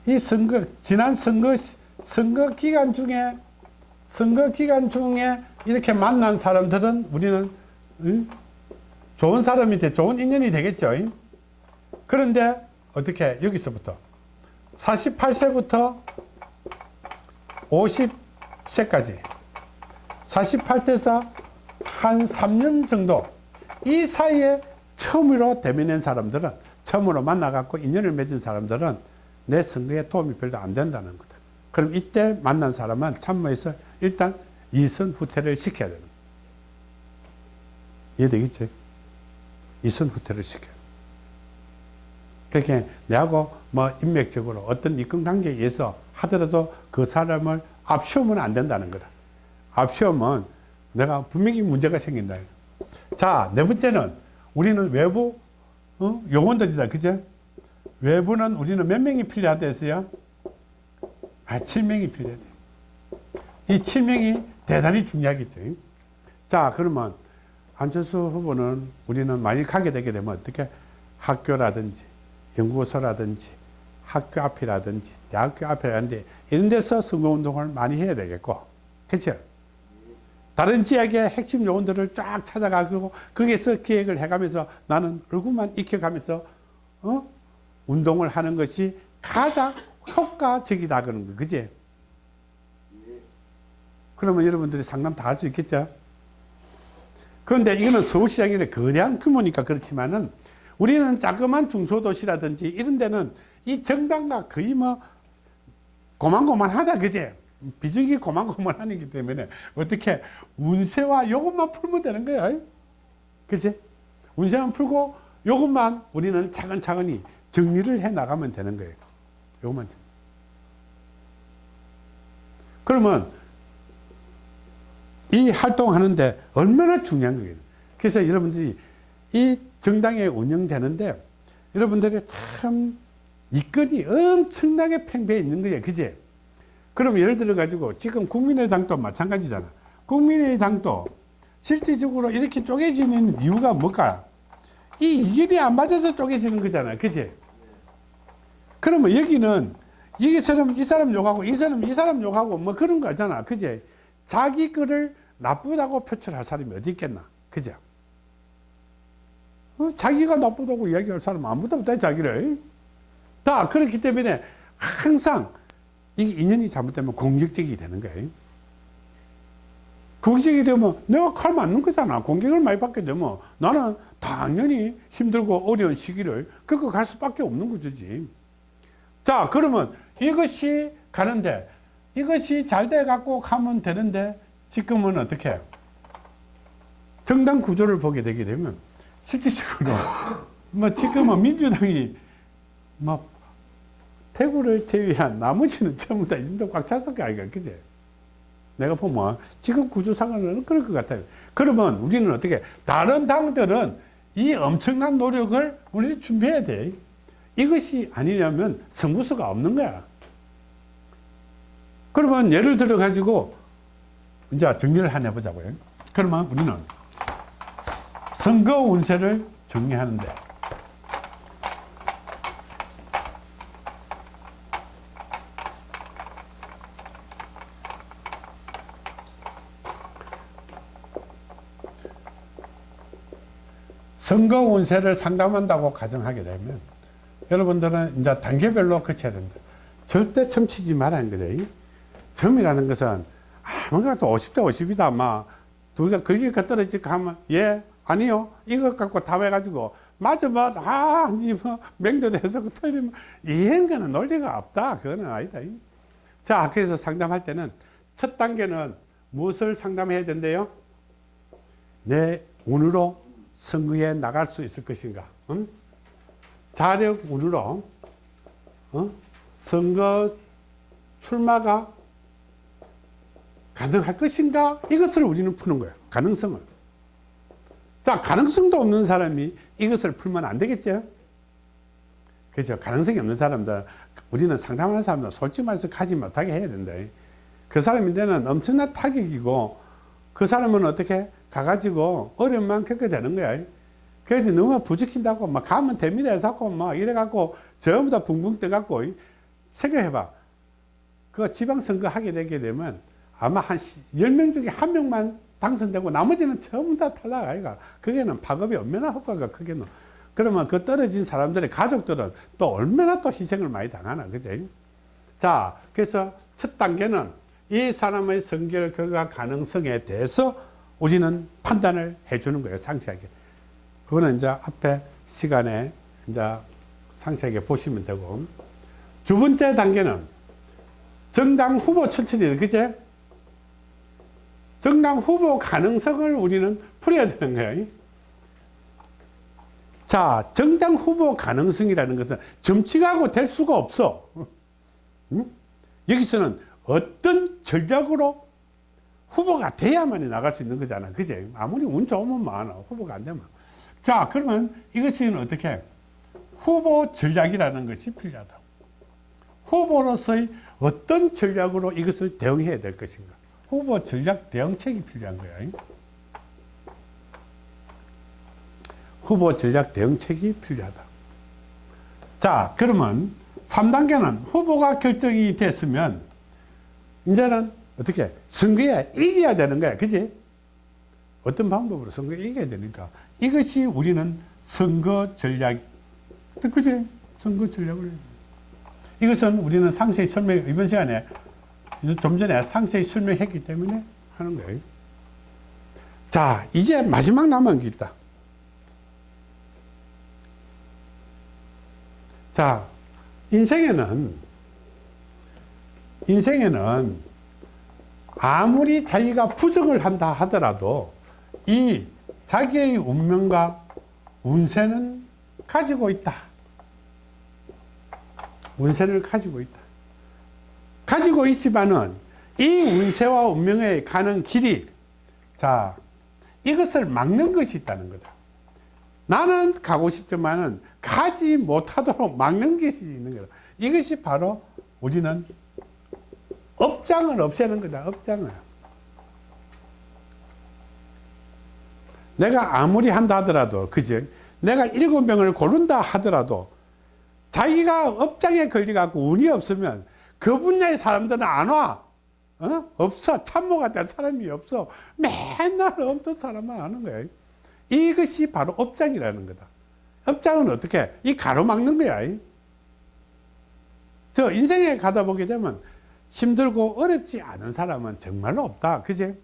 이 선거, 지난 선거, 시- 선거 기간 중에, 선거 기간 중에 이렇게 만난 사람들은 우리는, 응? 좋은 사람이 돼, 좋은 인연이 되겠죠. 응? 그런데 어떻게, 여기서부터. 48세부터 50세까지 48세에서 한 3년 정도 이 사이에 처음으로 대면한 사람들은 처음으로 만나갖고 인연을 맺은 사람들은 내 선거에 도움이 별로 안 된다는 거다. 그럼 이때 만난 사람은 참모해서 일단 이선 후퇴를 시켜야 되는. 이해되겠지? 이선 후퇴를 시켜야 돼. 그렇게 내하고 뭐 인맥적으로 어떤 입금 관계에 의해서 하더라도 그 사람을 앞세우면 안 된다는 거다. 앞세우면 내가 분명히 문제가 생긴다. 자, 네 번째는 우리는 외부 어? 요원들이다. 그죠? 외부는 우리는 몇 명이 필요하다 했어요? 아, 7명이 필요하다. 이 7명이 대단히 중요하겠죠. 자, 그러면 안철수 후보는 우리는 만일 가게 되게 되면 어떻게 학교라든지 연구소라든지 학교 앞이라든지 대학교 앞이라든지 이런 데서 선거운동을 많이 해야 되겠고 그렇죠? 다른 지역의 핵심 요원들을 쫙 찾아가고 거기에서 기획을 해가면서 나는 얼굴만 익혀가면서 어? 운동을 하는 것이 가장 효과적이다 그런 거 그지? 그러면 여러분들이 상담 다 할 수 있겠죠? 그런데 이거는 서울시장의 거대한 규모니까 그렇지만은 우리는 자그만 중소도시라든지 이런 데는 이 정당과 거의 뭐 고만고만하다 그제? 비중이 고만고만하기 때문에 어떻게 운세와 요것만 풀면 되는 거예요 그지 운세만 풀고 요것만 우리는 차근차근히 정리를 해 나가면 되는 거예요. 요것만 정- 그러면 이 활동하는데 얼마나 중요한 거예요? 그래서 여러분들이 이 정당에 운영되는데 여러분들이 참 이건이 엄청나게 팽배해 있는 거예요. 그제? 그럼 예를 들어 가지고 지금 국민의당도 마찬가지잖아. 국민의당도 실질적으로 이렇게 쪼개지는 이유가 뭘까? 이 이견이 안 맞아서 쪼개지는 거잖아. 그제? 그러면 여기는 이 사람 이 사람 욕하고 이 사람 이 사람 욕하고 뭐 그런 거잖아. 그제? 자기 거를 나쁘다고 표출할 사람이 어디 있겠나. 그죠? 어, 자기가 나쁘다고 이야기할 사람 아무도 없다 자기를 다 그렇기 때문에 항상 이게 인연이 잘못되면 공격적이 되는 거예요. 공격이 되면 내가 칼 맞는 거잖아. 공격을 많이 받게 되면 나는 당연히 힘들고 어려운 시기를 그거 갈 수밖에 없는 거지. 자, 그러면 이것이 가는데 이것이 잘 돼 갖고 가면 되는데 지금은 어떻게 정당 구조를 보게 되게 되면 실질적으로. 뭐 지금은 민주당이 뭐 대구를 제외한 나머지는 전부 다 인도 꽉 찼을 거 아이가 그제? 내가 보면 지금 구조상으로는 그럴 것 같아요. 그러면 우리는 어떻게 다른 당들은 이 엄청난 노력을 우리 준비해야 돼. 이것이 아니냐면 승부수가 없는 거야. 그러면 예를 들어 가지고 이제 정리를 하나 해보자고요. 그러면 우리는 선거 운세를 정리하는데 선거 운세를 상담한다고 가정하게 되면 여러분들은 이제 단계별로 거쳐야 된다. 절대 첨치지 말아야 거죠. 점이라는 것은 아무것도 50대 50이다. 막 둘다 거기가 떨어지고 하면 예 아니요 이것 갖고 다 해가지고 맞아 뭐 아니 뭐 맹도도 해서 틀리면 이런 거는 논리가 없다. 그거는 아니다. 자 그래서 상담할 때는 첫 단계는 무엇을 상담해야 된대요? 내 운으로 선거에 나갈 수 있을 것인가? 응? 자력 운으로 어? 선거 출마가 가능할 것인가? 이것을 우리는 푸는 거예요. 가능성을. 자, 가능성도 없는 사람이 이것을 풀면 안 되겠죠? 그렇죠. 가능성이 없는 사람들, 우리는 상담하는 사람들 솔직히 말해서 가지 못하게 해야 된다. 그 사람인데는 엄청난 타격이고, 그 사람은 어떻게 가가지고 어려움만 겪게 되는 거야. 그래서 너무 부족힌다고 막 가면 됩니다 해서 막 이래갖고 전부 다 붕붕 떠갖고 생각해봐. 그 지방선거 하게 되게 되면 아마 한 10명 중에 한 명만 당선되고 나머지는 전부 다 탈락 아이가. 그게는 파급이 얼마나 효과가 크겠노. 그러면 그 떨어진 사람들의 가족들은 또 얼마나 또 희생을 많이 당하나. 그지? 자, 그래서 첫 단계는 이 사람의 선결 결과 가능성에 대해서 우리는 판단을 해주는 거예요. 상세하게. 그거는 이제 앞에 시간에 이제 상세하게 보시면 되고. 두 번째 단계는 정당 후보 천천히, 그제? 정당 후보 가능성을 우리는 풀어야 되는 거예요. 자, 정당 후보 가능성이라는 것은 점치가고 될 수가 없어. 응? 여기서는 어떤 전략으로 후보가 돼야만이 나갈 수 있는 거잖아. 그제? 아무리 운 좋으면 많아. 후보가 안 되면. 자, 그러면 이것은 어떻게? 후보 전략이라는 것이 필요하다. 후보로서의 어떤 전략으로 이것을 대응해야 될 것인가? 후보 전략 대응책이 필요한 거야. 후보 전략 대응책이 필요하다. 자, 그러면 3단계는 후보가 결정이 됐으면 이제는 어떻게 선거에 이겨야 되는 거야. 그지? 어떤 방법으로 선거에 이겨야 되니까 이것이 우리는 선거 전략 그지? 선거 전략을 이것은 우리는 상세히 설명 이번 시간에 좀 전에 상세히 설명했기 때문에 하는 거예요. 자, 이제 마지막 남은 게 있다. 자, 인생에는 인생에는 아무리 자기가 부정을 한다 하더라도 이 자기의 운명과 운세는 가지고 있다. 운세를 가지고 있다. 가지고 있지만은 이 운세와 운명에 가는 길이 자 이것을 막는 것이 있다는 거다. 나는 가고 싶지만은 가지 못하도록 막는 것이 있는 거다. 이것이 바로 우리는 업장을 없애는 거다. 업장을. 내가 아무리 한다 하더라도 그지? 내가 일곱 명을 고른다 하더라도 자기가 업장에 걸려갖고 운이 없으면 그 분야의 사람들은 안 와. 어? 없어. 참모가 될 사람이 없어. 맨날 없던 사람만 하는 거야. 이것이 바로 업장이라는 거다. 업장은 어떻게? 이 가로막는 거야. 저 인생에 가다 보게 되면 힘들고 어렵지 않은 사람은 정말로 없다. 그지?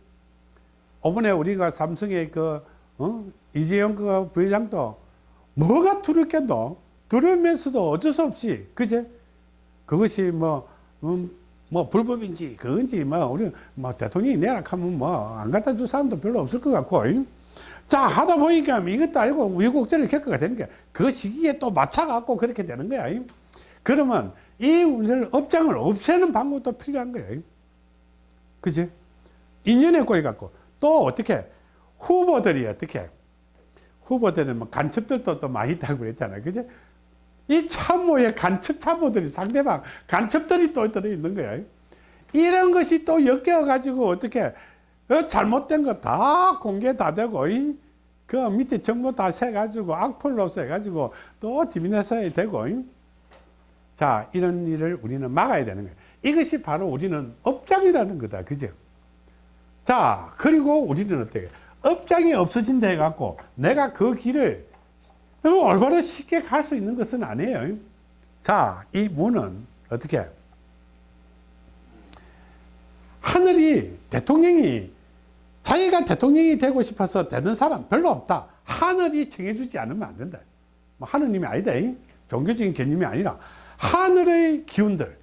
이번에 우리가 삼성의 그, 어? 이재용 그 부회장도 뭐가 두렵겠노? 두려우면서도 어쩔 수 없이, 그제? 그것이 뭐, 음, 뭐 불법인지 그건지 뭐 우리 뭐 대통령이 내락하면 뭐 안 갖다 줄 사람도 별로 없을 것 같고 잉? 자 하다 보니까 이것도 알고 우여곡절을 겪어가 되는 거야 그 시기에 또 맞춰갖고 그렇게 되는 거야 잉? 그러면 이 운세를 업장을 없애는 방법도 필요한 잉? 그지 인연에 꼬여갖고 또 어떻게 후보들이 어떻게 후보들은 뭐 간첩들도 또 많이 있다고 그랬잖아요 그지 이 참모의 간첩 참모들이 상대방 간첩들이 또 들어 있는 거야. 이런 것이 또 엮여 가지고 어떻게 어, 잘못된 거 다 공개 다 되고 이, 그 밑에 정보 다 세 가지고 악플로 세 가지고 또 디비네서에 되고 이. 자 이런 일을 우리는 막아야 되는 거야. 이것이 바로 우리는 업장이라는 거다. 그죠? 자 그리고 우리는 어떻게 업장이 없어진다 해갖고 내가 그 길을 얼마나 쉽게 갈 수 있는 것은 아니에요. 자, 이 문은 어떻게? 하늘이 대통령이 자기가 대통령이 되고 싶어서 되는 사람 별로 없다. 하늘이 정해주지 않으면 안 된다. 뭐 하느님이 아니다. 종교적인 개념이 아니라 하늘의 기운들,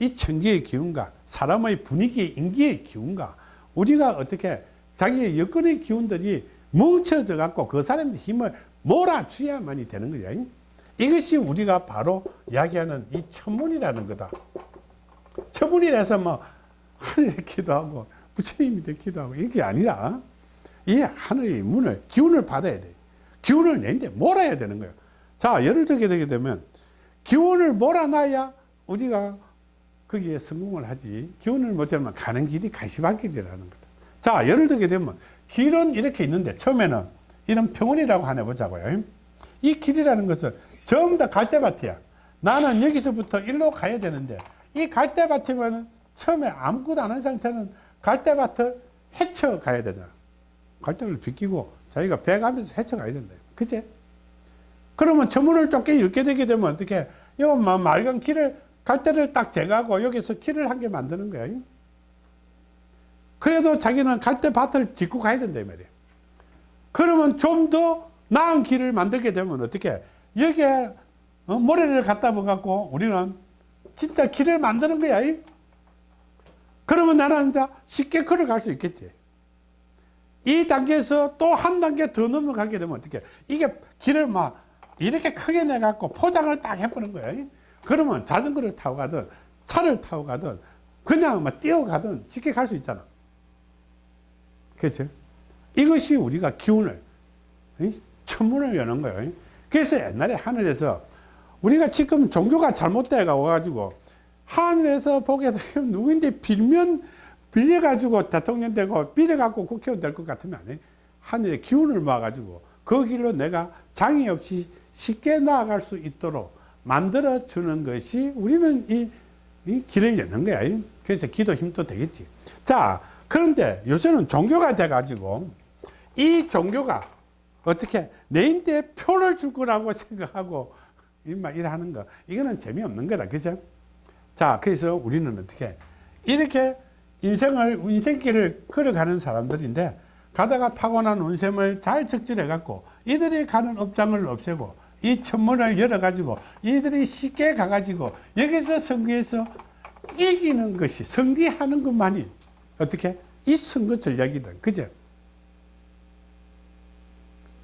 이 천기의 기운과 사람의 분위기, 인기의 기운과 우리가 어떻게 자기의 여건의 기운들이 뭉쳐져 갖고 그 사람의 힘을 몰아줘야만이 되는 거야. 이것이 우리가 바로 이야기하는 이 천문이라는 거다. 천문이라서 뭐 하늘에 기도하고 부처님이 되 기도 하고 이게 아니라 이 하늘의 문을 기운을 받아야 돼. 기운을 내는데 몰아야 되는 거예요. 자, 예를 들게 되게 되면 기운을 몰아놔야 우리가 거기에 성공을 하지. 기운을 못 잡으면 가는 길이 가시밭길이라는 거다. 자, 예를 들게 되면 길은 이렇게 있는데 처음에는 이런 평원이라고 하나 보자고요. 이 길이라는 것은 전부 다 갈대밭이야. 나는 여기서부터 일로 가야 되는데 이 갈대밭이면 처음에 아무것도 안 한 상태는 갈대밭을 헤쳐 가야 되잖아. 갈대를 비끼고 자기가 배 가면서 헤쳐 가야 된다. 그치? 그러면 저문을 좁게 읽게 되게 되면 어떻게, 요 맑은 길을, 갈대를 딱 제거하고 여기서 길을 한 개 만드는 거야. 그래도 자기는 갈대밭을 짚고 가야 된다, 이 말이야. 그러면 좀 더 나은 길을 만들게 되면 어떻게 여기에 어, 모래를 갖다 붙갖고 우리는 진짜 길을 만드는 거야. 이? 그러면 나는 이제 쉽게 걸어갈 수 있겠지. 이 단계에서 또 한 단계 더 넘어가게 되면 어떻게 이게 길을 막 이렇게 크게 내갖고 포장을 딱 해보는 거야. 이? 그러면 자전거를 타고 가든 차를 타고 가든 그냥 막 뛰어가든 쉽게 갈 수 있잖아. 그렇죠? 이것이 우리가 기운을 천문을 여는 거예요. 그래서 옛날에 하늘에서 우리가 지금 종교가 잘못돼 가지고 하늘에서 보게 되면 누구인데 빌면 빌려 가지고 대통령 되고 빌려 갖고 국회의원 될 것 같으면 안 해. 하늘의 기운을 모아 가지고 그 길로 내가 장애 없이 쉽게 나아갈 수 있도록 만들어 주는 것이 우리는 이, 이 길을 여는 거야. 그래서 기도 힘도 되겠지. 자, 그런데 요새는 종교가 돼 가지고 이 종교가 어떻게 내인데 표를 줄 거라고 생각하고 막 일하는 거 이거는 재미없는 거다. 그죠? 자 그래서 우리는 어떻게 이렇게 인생을 인생길을 걸어가는 사람들인데 가다가 타고난 운셈을 잘 적절해 갖고 이들이 가는 업장을 없애고 이 천문을 열어 가지고 이들이 쉽게 가 가지고 여기서 선거에서 이기는 것이 승리하는 것만이 어떻게 이 선거 전략이다 그죠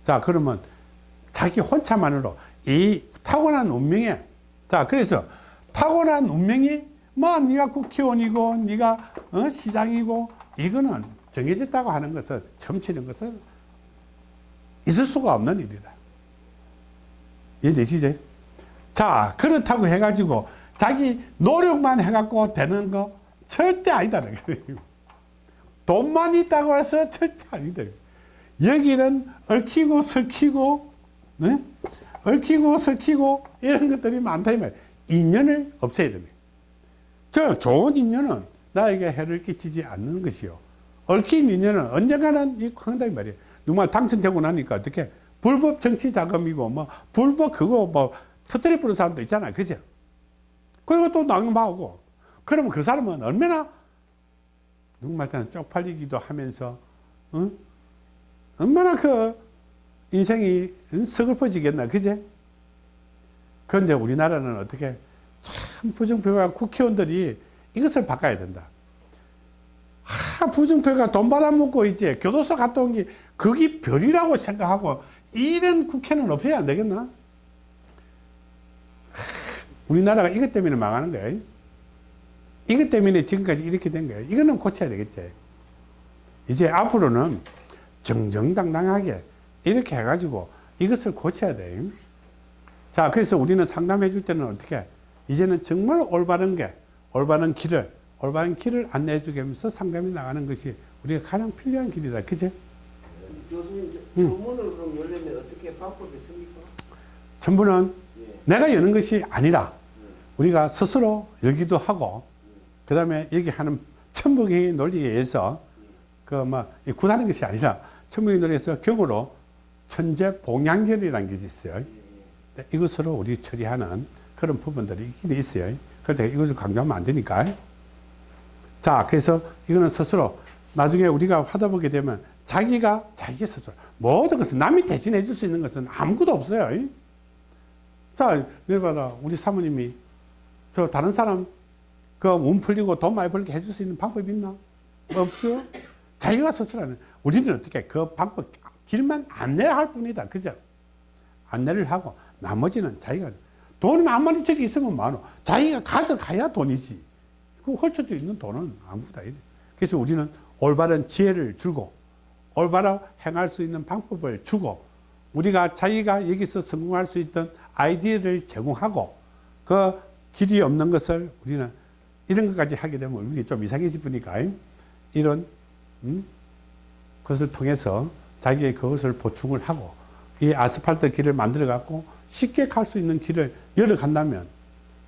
자, 그러면 자기 혼자만으로 이 타고난 운명에 자, 그래서 타고난 운명이 뭐 네가 국회의원이고 네가 어, 시장이고 이거는 정해졌다고 하는 것은 점치는 것은 있을 수가 없는 일이다. 이해되시죠? 자, 그렇다고 해가지고 자기 노력만 해갖고 되는 거 절대 아니다. 돈만 있다고 해서 절대 아니다. 여기는 얽히고 설키고 네? 얽히고 설키고 이런 것들이 많다 이 말이에요. 인연을 없애야 됩니다. 저 좋은 인연은 나에게 해를 끼치지 않는 것이요. 얽힌 인연은 언젠가는 이 한다 이 말이에요. 누가 당선되고 나니까 어떻게 불법 정치 자금이고 뭐 불법 그거 뭐 터뜨려 부는 사람도 있잖아요. 그죠? 그리고 또 낙마하고. 그러면 그 사람은 얼마나 누구 말때는 쪽팔리기도 하면서 어? 얼마나 그 인생이 응? 서글퍼지겠나 그제? 그런데 우리나라는 어떻게 참 부정표가 국회의원들이 이것을 바꿔야 된다. 하, 부정표가 돈 받아먹고 있지. 교도소 갔다 온 게 그게 별이라고 생각하고 이런 국회는 없어야 안 되겠나? 하, 우리나라가 이것 때문에 망하는 거야. 이것 때문에 지금까지 이렇게 된 거야. 이거는 고쳐야 되겠지. 이제 앞으로는 정정당당하게 이렇게 해가지고 이것을 고쳐야 돼. 자, 그래서 우리는 상담해 줄 때는 어떻게? 이제는 정말 올바른 게, 올바른 길을, 올바른 길을 안내해 주게 하면서 상담이 나가는 것이 우리가 가장 필요한 길이다. 그제? 교수님 저- 음. 주문을 그럼 열려면 어떻게 방법이 있습니까? 전부는 예. 내가 여는 것이 아니라 음. 우리가 스스로 열기도 하고, 그 다음에 여기 하는 천북의 논리에 의해서 그뭐 구하는 것이 아니라 논리에서 격으로 천재 봉양결이라는 것이 있어요. 네, 이것으로 우리 처리하는 그런 부분들이 있긴 있어요. 그런데 이것을 강조하면 안 되니까. 자, 그래서 이거는 스스로 나중에 우리가 하다 보게 되면 자기가 자기 스스로 모든 것은 남이 대신해 줄 수 있는 것은 아무것도 없어요. 자, 예를 봐라. 우리 사모님이 저 다른 사람 그운 풀리고 돈 많이 벌게 해줄 수 있는 방법이 있나? 없죠. 자기가 스스로 하는. 우리는 어떻게 그 방법 길만 안내를 할 뿐이다. 그죠? 안내를 하고 나머지는 자기가 돈은 아무리 저기 있으면 많어. 자기가 가져가야 돈이지. 그 헐쳐져 있는 돈은 아무것도 아니래. 그래서 우리는 올바른 지혜를 주고 올바로 행할 수 있는 방법을 주고 우리가 자기가 여기서 성공할 수 있던 아이디어를 제공하고 그 길이 없는 것을 우리는 이런 것까지 하게 되면 우리 좀 이상해질 뿐이니까 이런 음? 것을 통해서 자기의 그것을 보충을 하고 이 아스팔트 길을 만들어 갖고 쉽게 갈 수 있는 길을 열어 간다면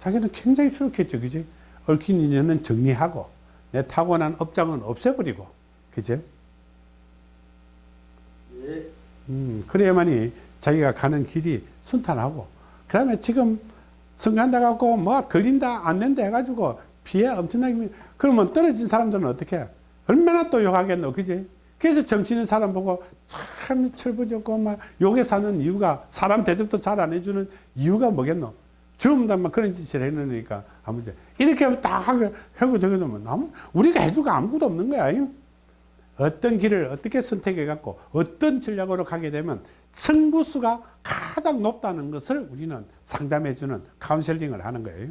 자기는 굉장히 수록했죠 그지 얽힌 인연은 정리하고 내 타고난 업장은 없애버리고 그죠 예. 음, 그래야만이 자기가 가는 길이 순탄하고 그 다음에 지금 성간다 갖고 뭐 걸린다 안 된다 해가지고 피해 엄청나게 미- 그러면 떨어진 사람들은 어떻게 해? 얼마나 또 욕하겠노 그지? 그래서 점치는 사람 보고 참 철부졌고 막 욕에 사는 이유가 사람 대접도 잘 안 해주는 이유가 뭐겠노? 전부 다막 그런 짓을 해놓으니까 아무튼 이렇게 딱 하고 되게 되면 아무 우리가 해주고 아무것도 없는 거야 어떤 길을 어떻게 선택해 갖고 어떤 전략으로 가게 되면 승부수가 가장 높다는 것을 우리는 상담해 주는 카운셀링을 하는 거예요.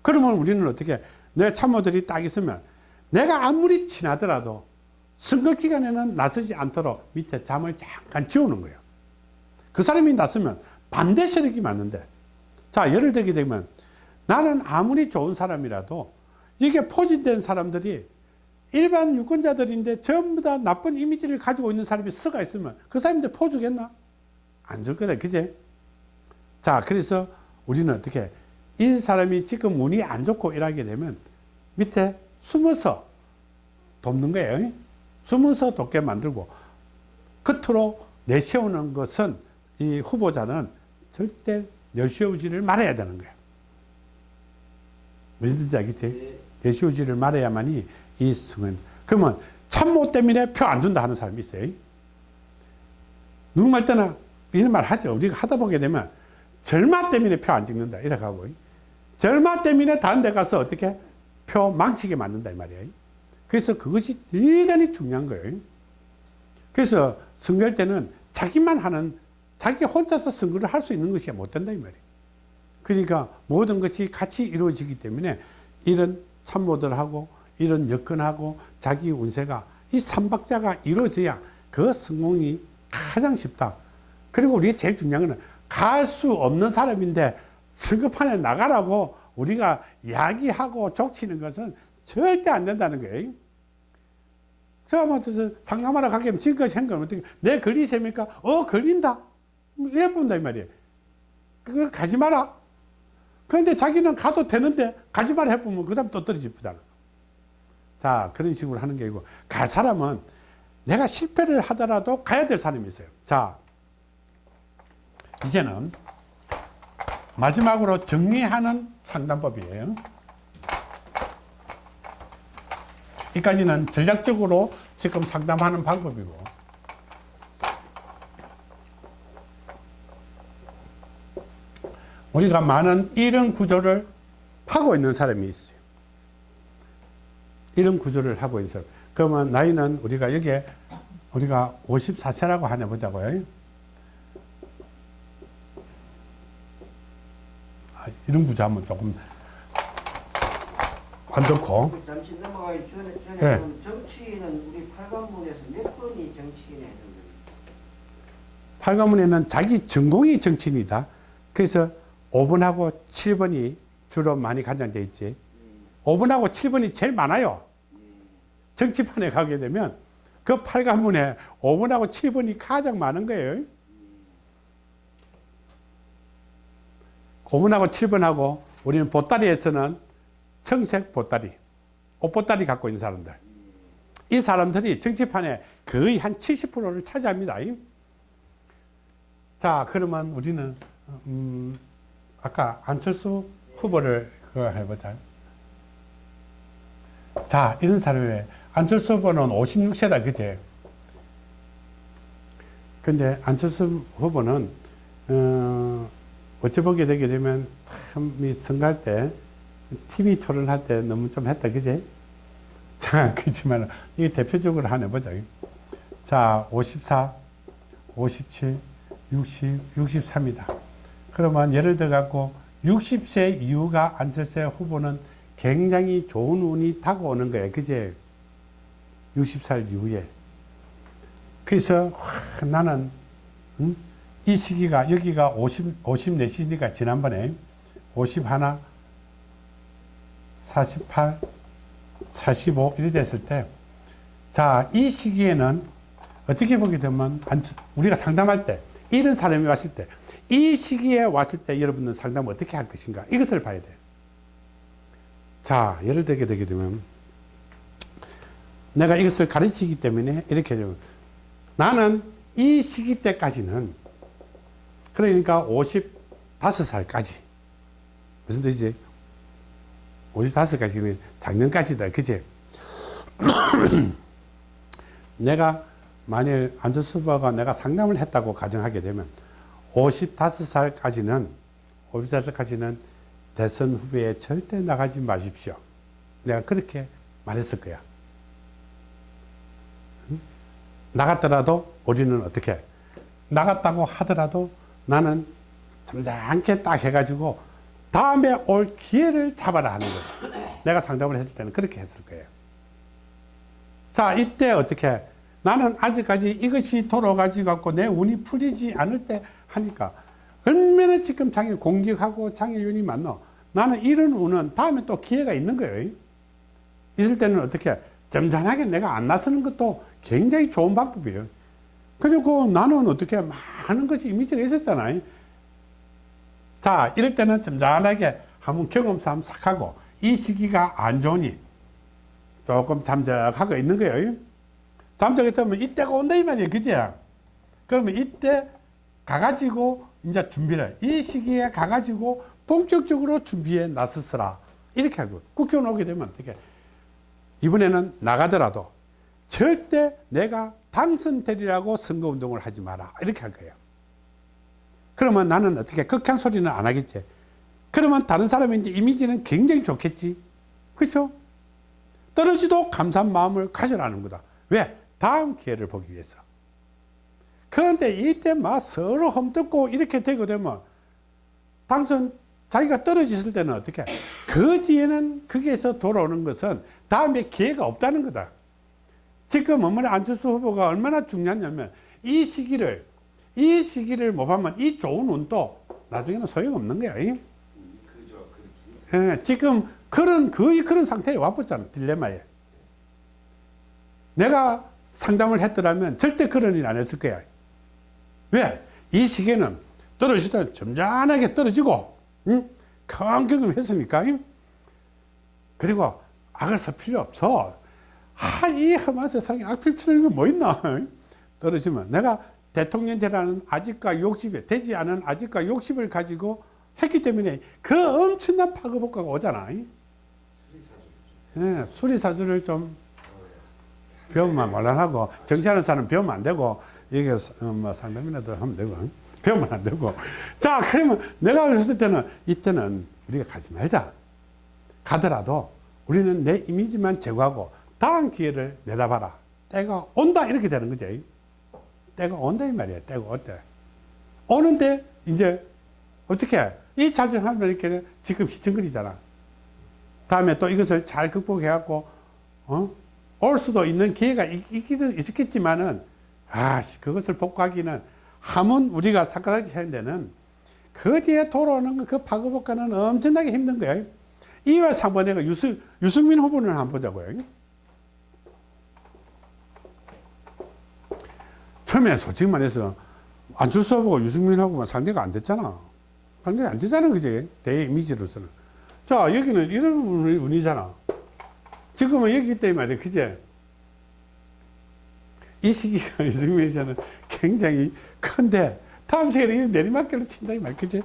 그러면 우리는 어떻게 내 참모들이 딱 있으면 내가 아무리 친하더라도 선거 기간에는 나서지 않도록 밑에 잠을 잠깐 지우는 거예요. 그 사람이 나서면 반대 세력이 맞는데 자 예를 들게 되면 나는 아무리 좋은 사람이라도 이게 포진된 사람들이 일반 유권자들인데 전부 다 나쁜 이미지를 가지고 있는 사람이 서가 있으면 그 사람한테 포주겠나? 안 줄 거다. 그제? 자, 그래서 우리는 어떻게 이 사람이 지금 운이 안 좋고 일하게 되면 밑에 숨어서 돕는 거예요. 숨어서 돕게 만들고 끝으로 내세우는 것은 이 후보자는 절대 내세우지를 말아야 되는 거예요. 무슨 뜻인지 알겠지? 예. 내세우지를 말해야만이 이 승은 그러면 참모 때문에 표 안 준다 하는 사람이 있어요. 누구 말 때나 이런 말 하죠. 우리가 하다 보게 되면 절마 때문에 표 안 찍는다 이렇게 하고 절마 때문에 다른 데 가서 어떻게 표 망치게 만든다 이 말이에요. 그래서 그것이 대단히 중요한 거예요. 그래서 선거할 때는 자기만 하는 자기 혼자서 선거를 할 수 있는 것이 못 된다 이 말이에요. 그러니까 모든 것이 같이 이루어지기 때문에 이런 참모들하고 이런 여건하고 자기 운세가 이 삼박자가 이루어져야 그 성공이 가장 쉽다. 그리고 우리 제일 중요한 거는 갈 수 없는 사람인데 선거판에 나가라고 우리가 이야기하고 족치는 것은 절대 안 된다는 거예요. 뭐 상담하러 가게 되면 지금까지 한건 어떻게 내 걸리셈니까? 어 걸린다. 이래 본다 이 말이에요. 그걸 가지 마라. 그런데 자기는 가도 되는데 가지 마라 해보면 그 다음 또 떨어지잖아. 자, 그런 식으로 하는 게 아니고, 갈 사람은 내가 실패를 하더라도 가야 될 사람이 있어요. 자, 이제는 마지막으로 정리하는 상담법이에요. 이까지는 전략적으로 지금 상담하는 방법이고. 우리가 많은 이런 구조를 하고 있는 사람이 있어요. 이런 구조를 하고 있는 사람. 그러면 나이는 우리가 여기에 우리가 54세라고 하나 보자고요. 아, 이런 구조 하면 조금 안 좋고. 그 잠시 넘어가기 전에 전에 네. 정치인은 우리 팔관문에서 몇 번이 정치인에? 팔가문에는 자기 전공이 정치인이다. 그래서 5번하고 7번이 주로 많이 간장돼 있지. 5번하고 7번이 제일 많아요. 정치판에 가게 되면 그 팔가문에 5번하고 7번이 가장 많은 거예요. 5번하고 7번하고 우리는 보따리에서는 청색 보따리, 옷보따리 갖고 있는 사람들. 이 사람들이 정치판에 거의 한 70%를 차지합니다. 자, 그러면 우리는 음, 아까 안철수 후보를 해보자. 자, 이런 사람이 안철수 후보는 56세다, 그제? 근데 안철수 후보는 어, 어찌 보게 되게 되면 참 이 선거할 때 TV 토론 할 때 너무 좀 했다, 그제? 자, 그렇지만 이게 대표적으로 하나 보자. 자, 54, 57, 60, 63이다. 그러면 예를 들어 갖고 60세 이후가 안철수 후보는 굉장히 좋은 운이 다가오는 거예요. 그제? 60살 이후에. 그래서 와, 나는 음? 이 시기가 여기가 50, 54시니까 지난번에 51, 48, 45 이래 됐을 때 자, 이 시기에는 어떻게 보게 되면 우리가 상담할 때 이런 사람이 왔을 때 이 시기에 왔을 때 여러분은 상담을 어떻게 할 것인가 이것을 봐야 돼요. 자, 예를 들게 되게 되면 내가 이것을 가르치기 때문에 이렇게 되면 나는 이 시기 때까지는 그러니까 55살까지 무슨 뜻이지? 55까지는 작년까지다. 그제? 내가 만일 안철수 후보가 내가 상담을 했다고 가정하게 되면 55살까지는 50살까지는 대선 후보에 절대 나가지 마십시오. 내가 그렇게 말했을 거야. 응? 나갔더라도 우리는 어떻게 나갔다고 하더라도 나는 점잖게 딱 해가지고 다음에 올 기회를 잡아라 하는 거야. 내가 상담을 했을 때는 그렇게 했을 거예요. 자, 이때 어떻게 나는 아직까지 이것이 돌아가지고 내 운이 풀리지 않을 때 하니까 얼마나 지금 장애 공격하고 장애윤이 많노. 나는 이런 운은 다음에 또 기회가 있는 거예요. 있을 때는 어떻게 점잖하게 내가 안 나서는 것도 굉장히 좋은 방법이에요. 그리고 나는 어떻게 많은 것이 이미지가 있었잖아요. 자, 이럴 때는 점잖하게 한번 경험 삼 싹 하고 이 시기가 안 좋으니 조금 잠적하고 있는 거예요. 잠적했다면 이때가 온다 이 말이에요. 그죠? 그러면 이때 가가지고 이제 준비를 이 시기에 가가지고 본격적으로 준비에 나서서라. 이렇게 하고 국회의원 오게 되면 어떻게 이번에는 나가더라도 절대 내가 당선되리라고 선거운동을 하지 마라. 이렇게 할 거예요. 그러면 나는 어떻게 극한 소리는 안 하겠지. 그러면 다른 사람의 이미지는 굉장히 좋겠지. 그렇죠? 떨어지도 감사한 마음을 가져라는 거다. 왜? 다음 기회를 보기 위해서. 그런데 이때 막 서로 험뜯고 이렇게 되게 되면 당선 자기가 떨어졌을 때는 어떻게? 그 뒤에는 거기에서 돌아오는 것은 다음에 기회가 없다는 거다. 지금 어머니 안철수 후보가 얼마나 중요하냐면 이 시기를 이 시기를 못 하면 이 좋은 운도 나중에는 소용없는 거야. 그죠. 예, 지금 그런 거의 그런 상태에 와봤잖아 딜레마에. 내가 상담을 했더라면 절대 그런 일 안 했을 거야. 왜? 이 시기에는 떨어질 때 점잖하게 떨어지고, 응? 큰 경험했으니까. 응? 그리고 악을 쓸 필요 없어. 아, 이 험한 세상에 악필 필요가 뭐 있나? 응? 떨어지면 내가 대통령제라는 아직과 욕심에 되지 않은 아직과 욕심을 가지고 했기 때문에 그 엄청난 파급효과가 오잖아. 응? 예, 수리사주를 좀 배우면 곤란하고 정치하는 사람 배우면 안 되고 이게 어, 뭐 상담이라도 하면 되고 응? 배우면 안 되고 자 그러면 내가 그랬을 때는 이때는 우리가 가지 말자 가더라도 우리는 내 이미지만 제거하고 다음 기회를 내다봐라 때가 온다 이렇게 되는 거지 때가 온다 이 말이야 때가 온대 오는데 이제 어떻게 이 자정하면 이렇게 지금 희청거리잖아. 다음에 또 이것을 잘 극복해 갖고 어? 올 수도 있는 기회가 있, 있기도 있었겠지만은 아 그것을 복구하기는 하면 우리가 사카다지 하는 데는 그 뒤에 돌아오는 그 파급복가는 엄청나게 힘든 거예요 이와 상반대가 유승, 유승민 후보는 한번 보자고요 처음에 솔직히 말해서 안철수 후보가 유승민하고만 상대가 안 됐잖아. 상대가 안 되잖아 그지 대 이미지로서는. 자 여기는 이런 운이- 운이잖아. 지금은 여기 있다 이 말이야 그제. 이 시기가 유승민에서는 굉장히 큰데 다음 시간에 내리막길로 친다 이말 그제.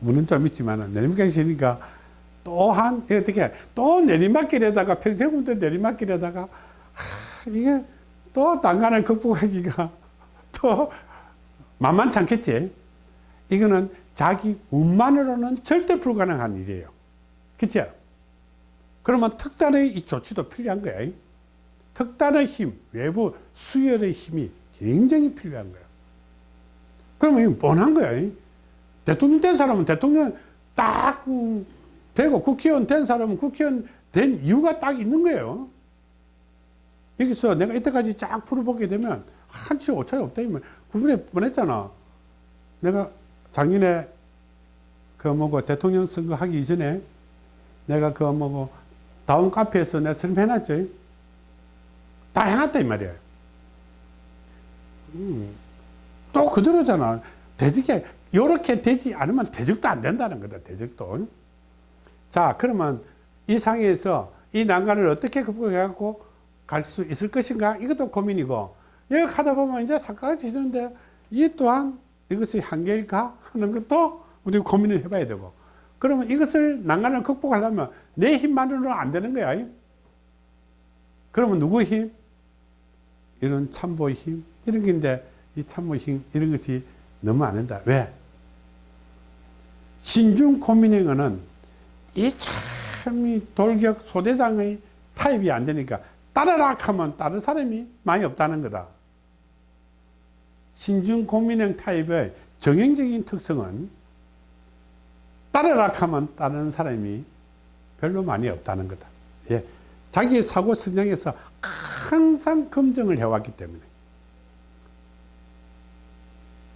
운은 좀 있지만은 내리막길 치니까 또한 어떻게 또 내리막길에다가 평생운도 내리막길에다가 하, 이게 또 난간을 극복하기가 또 만만치 않겠지. 이거는 자기 운만으로는 절대 불가능한 일이에요. 그치? 그러면 특단의 이 조치도 필요한 거야. 특단의 힘 외부 수혈의 힘이 굉장히 필요한 거야. 그러면 이건 뻔한 거야. 대통령 된 사람은 대통령 딱 음, 되고 국회의원 된 사람은 국회의원 된 이유가 딱 있는 거예요 여기서 내가 이때까지 쫙 풀어보게 되면 한치 오차이 없다 이면 구분해 뻔했잖아. 내가 작년에 그 뭐고 대통령 선거 하기 이전에 내가 그 뭐고 다운 카페에서 내가 설명 해놨죠 다 해놨다 이 말이야. 음, 또 그대로잖아. 대직에 요렇게 되지 않으면 대적도 안 된다는 거다 대적도. 자 그러면 이 상에서 이 난간을 어떻게 극복해 갖고 갈 수 있을 것인가? 이것도 고민이고. 여기 가다 보면 이제 사과가 지는데 이 또한 이것이 한계일까? 하는 것도 우리 고민을 해봐야 되고. 그러면 이것을 난간을 극복하려면 내 힘만으로는 안 되는 거야. 그러면 누구의 힘? 이런 참모의 힘. 이런 게인데 이 참모의 힘 이런 것이 너무 안 된다. 왜? 신중 고민행어는 이 참이 돌격 소대장의 타입이 안 되니까 따르라 하면 다른 사람이 많이 없다는 거다. 신중 고민형 타입의 정형적인 특성은 따르라 하면 따르는 사람이 별로 많이 없다는 거다. 예. 자기의 사고 성장에서 항상 검증을 해왔기 때문에.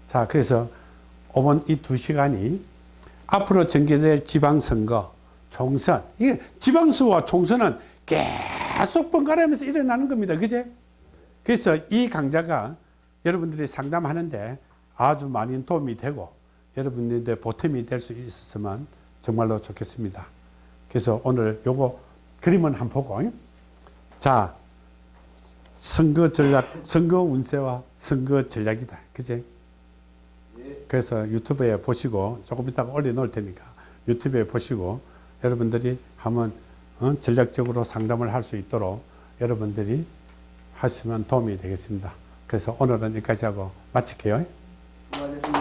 자, 그래서 이번 이 두 시간이 앞으로 전개될 지방선거, 총선, 이게 지방수와 총선은 계속 번갈아가면서 일어나는 겁니다. 그제? 그래서 이 강좌가 여러분들이 상담하는데 아주 많이 도움이 되고 여러분들의 보탬이 될 수 있었으면 정말로 좋겠습니다. 그래서 오늘 요거 그림은 한번 보고 자 선거 전략, 선거 운세와 선거 전략이다. 그제? 그래서 유튜브에 보시고 조금 이따가 올려 놓을 테니까 유튜브에 보시고 여러분들이 한번 어? 전략적으로 상담을 할 수 있도록 여러분들이 하시면 도움이 되겠습니다. 그래서 오늘은 여기까지 하고 마칠게요. 수고하셨습니다.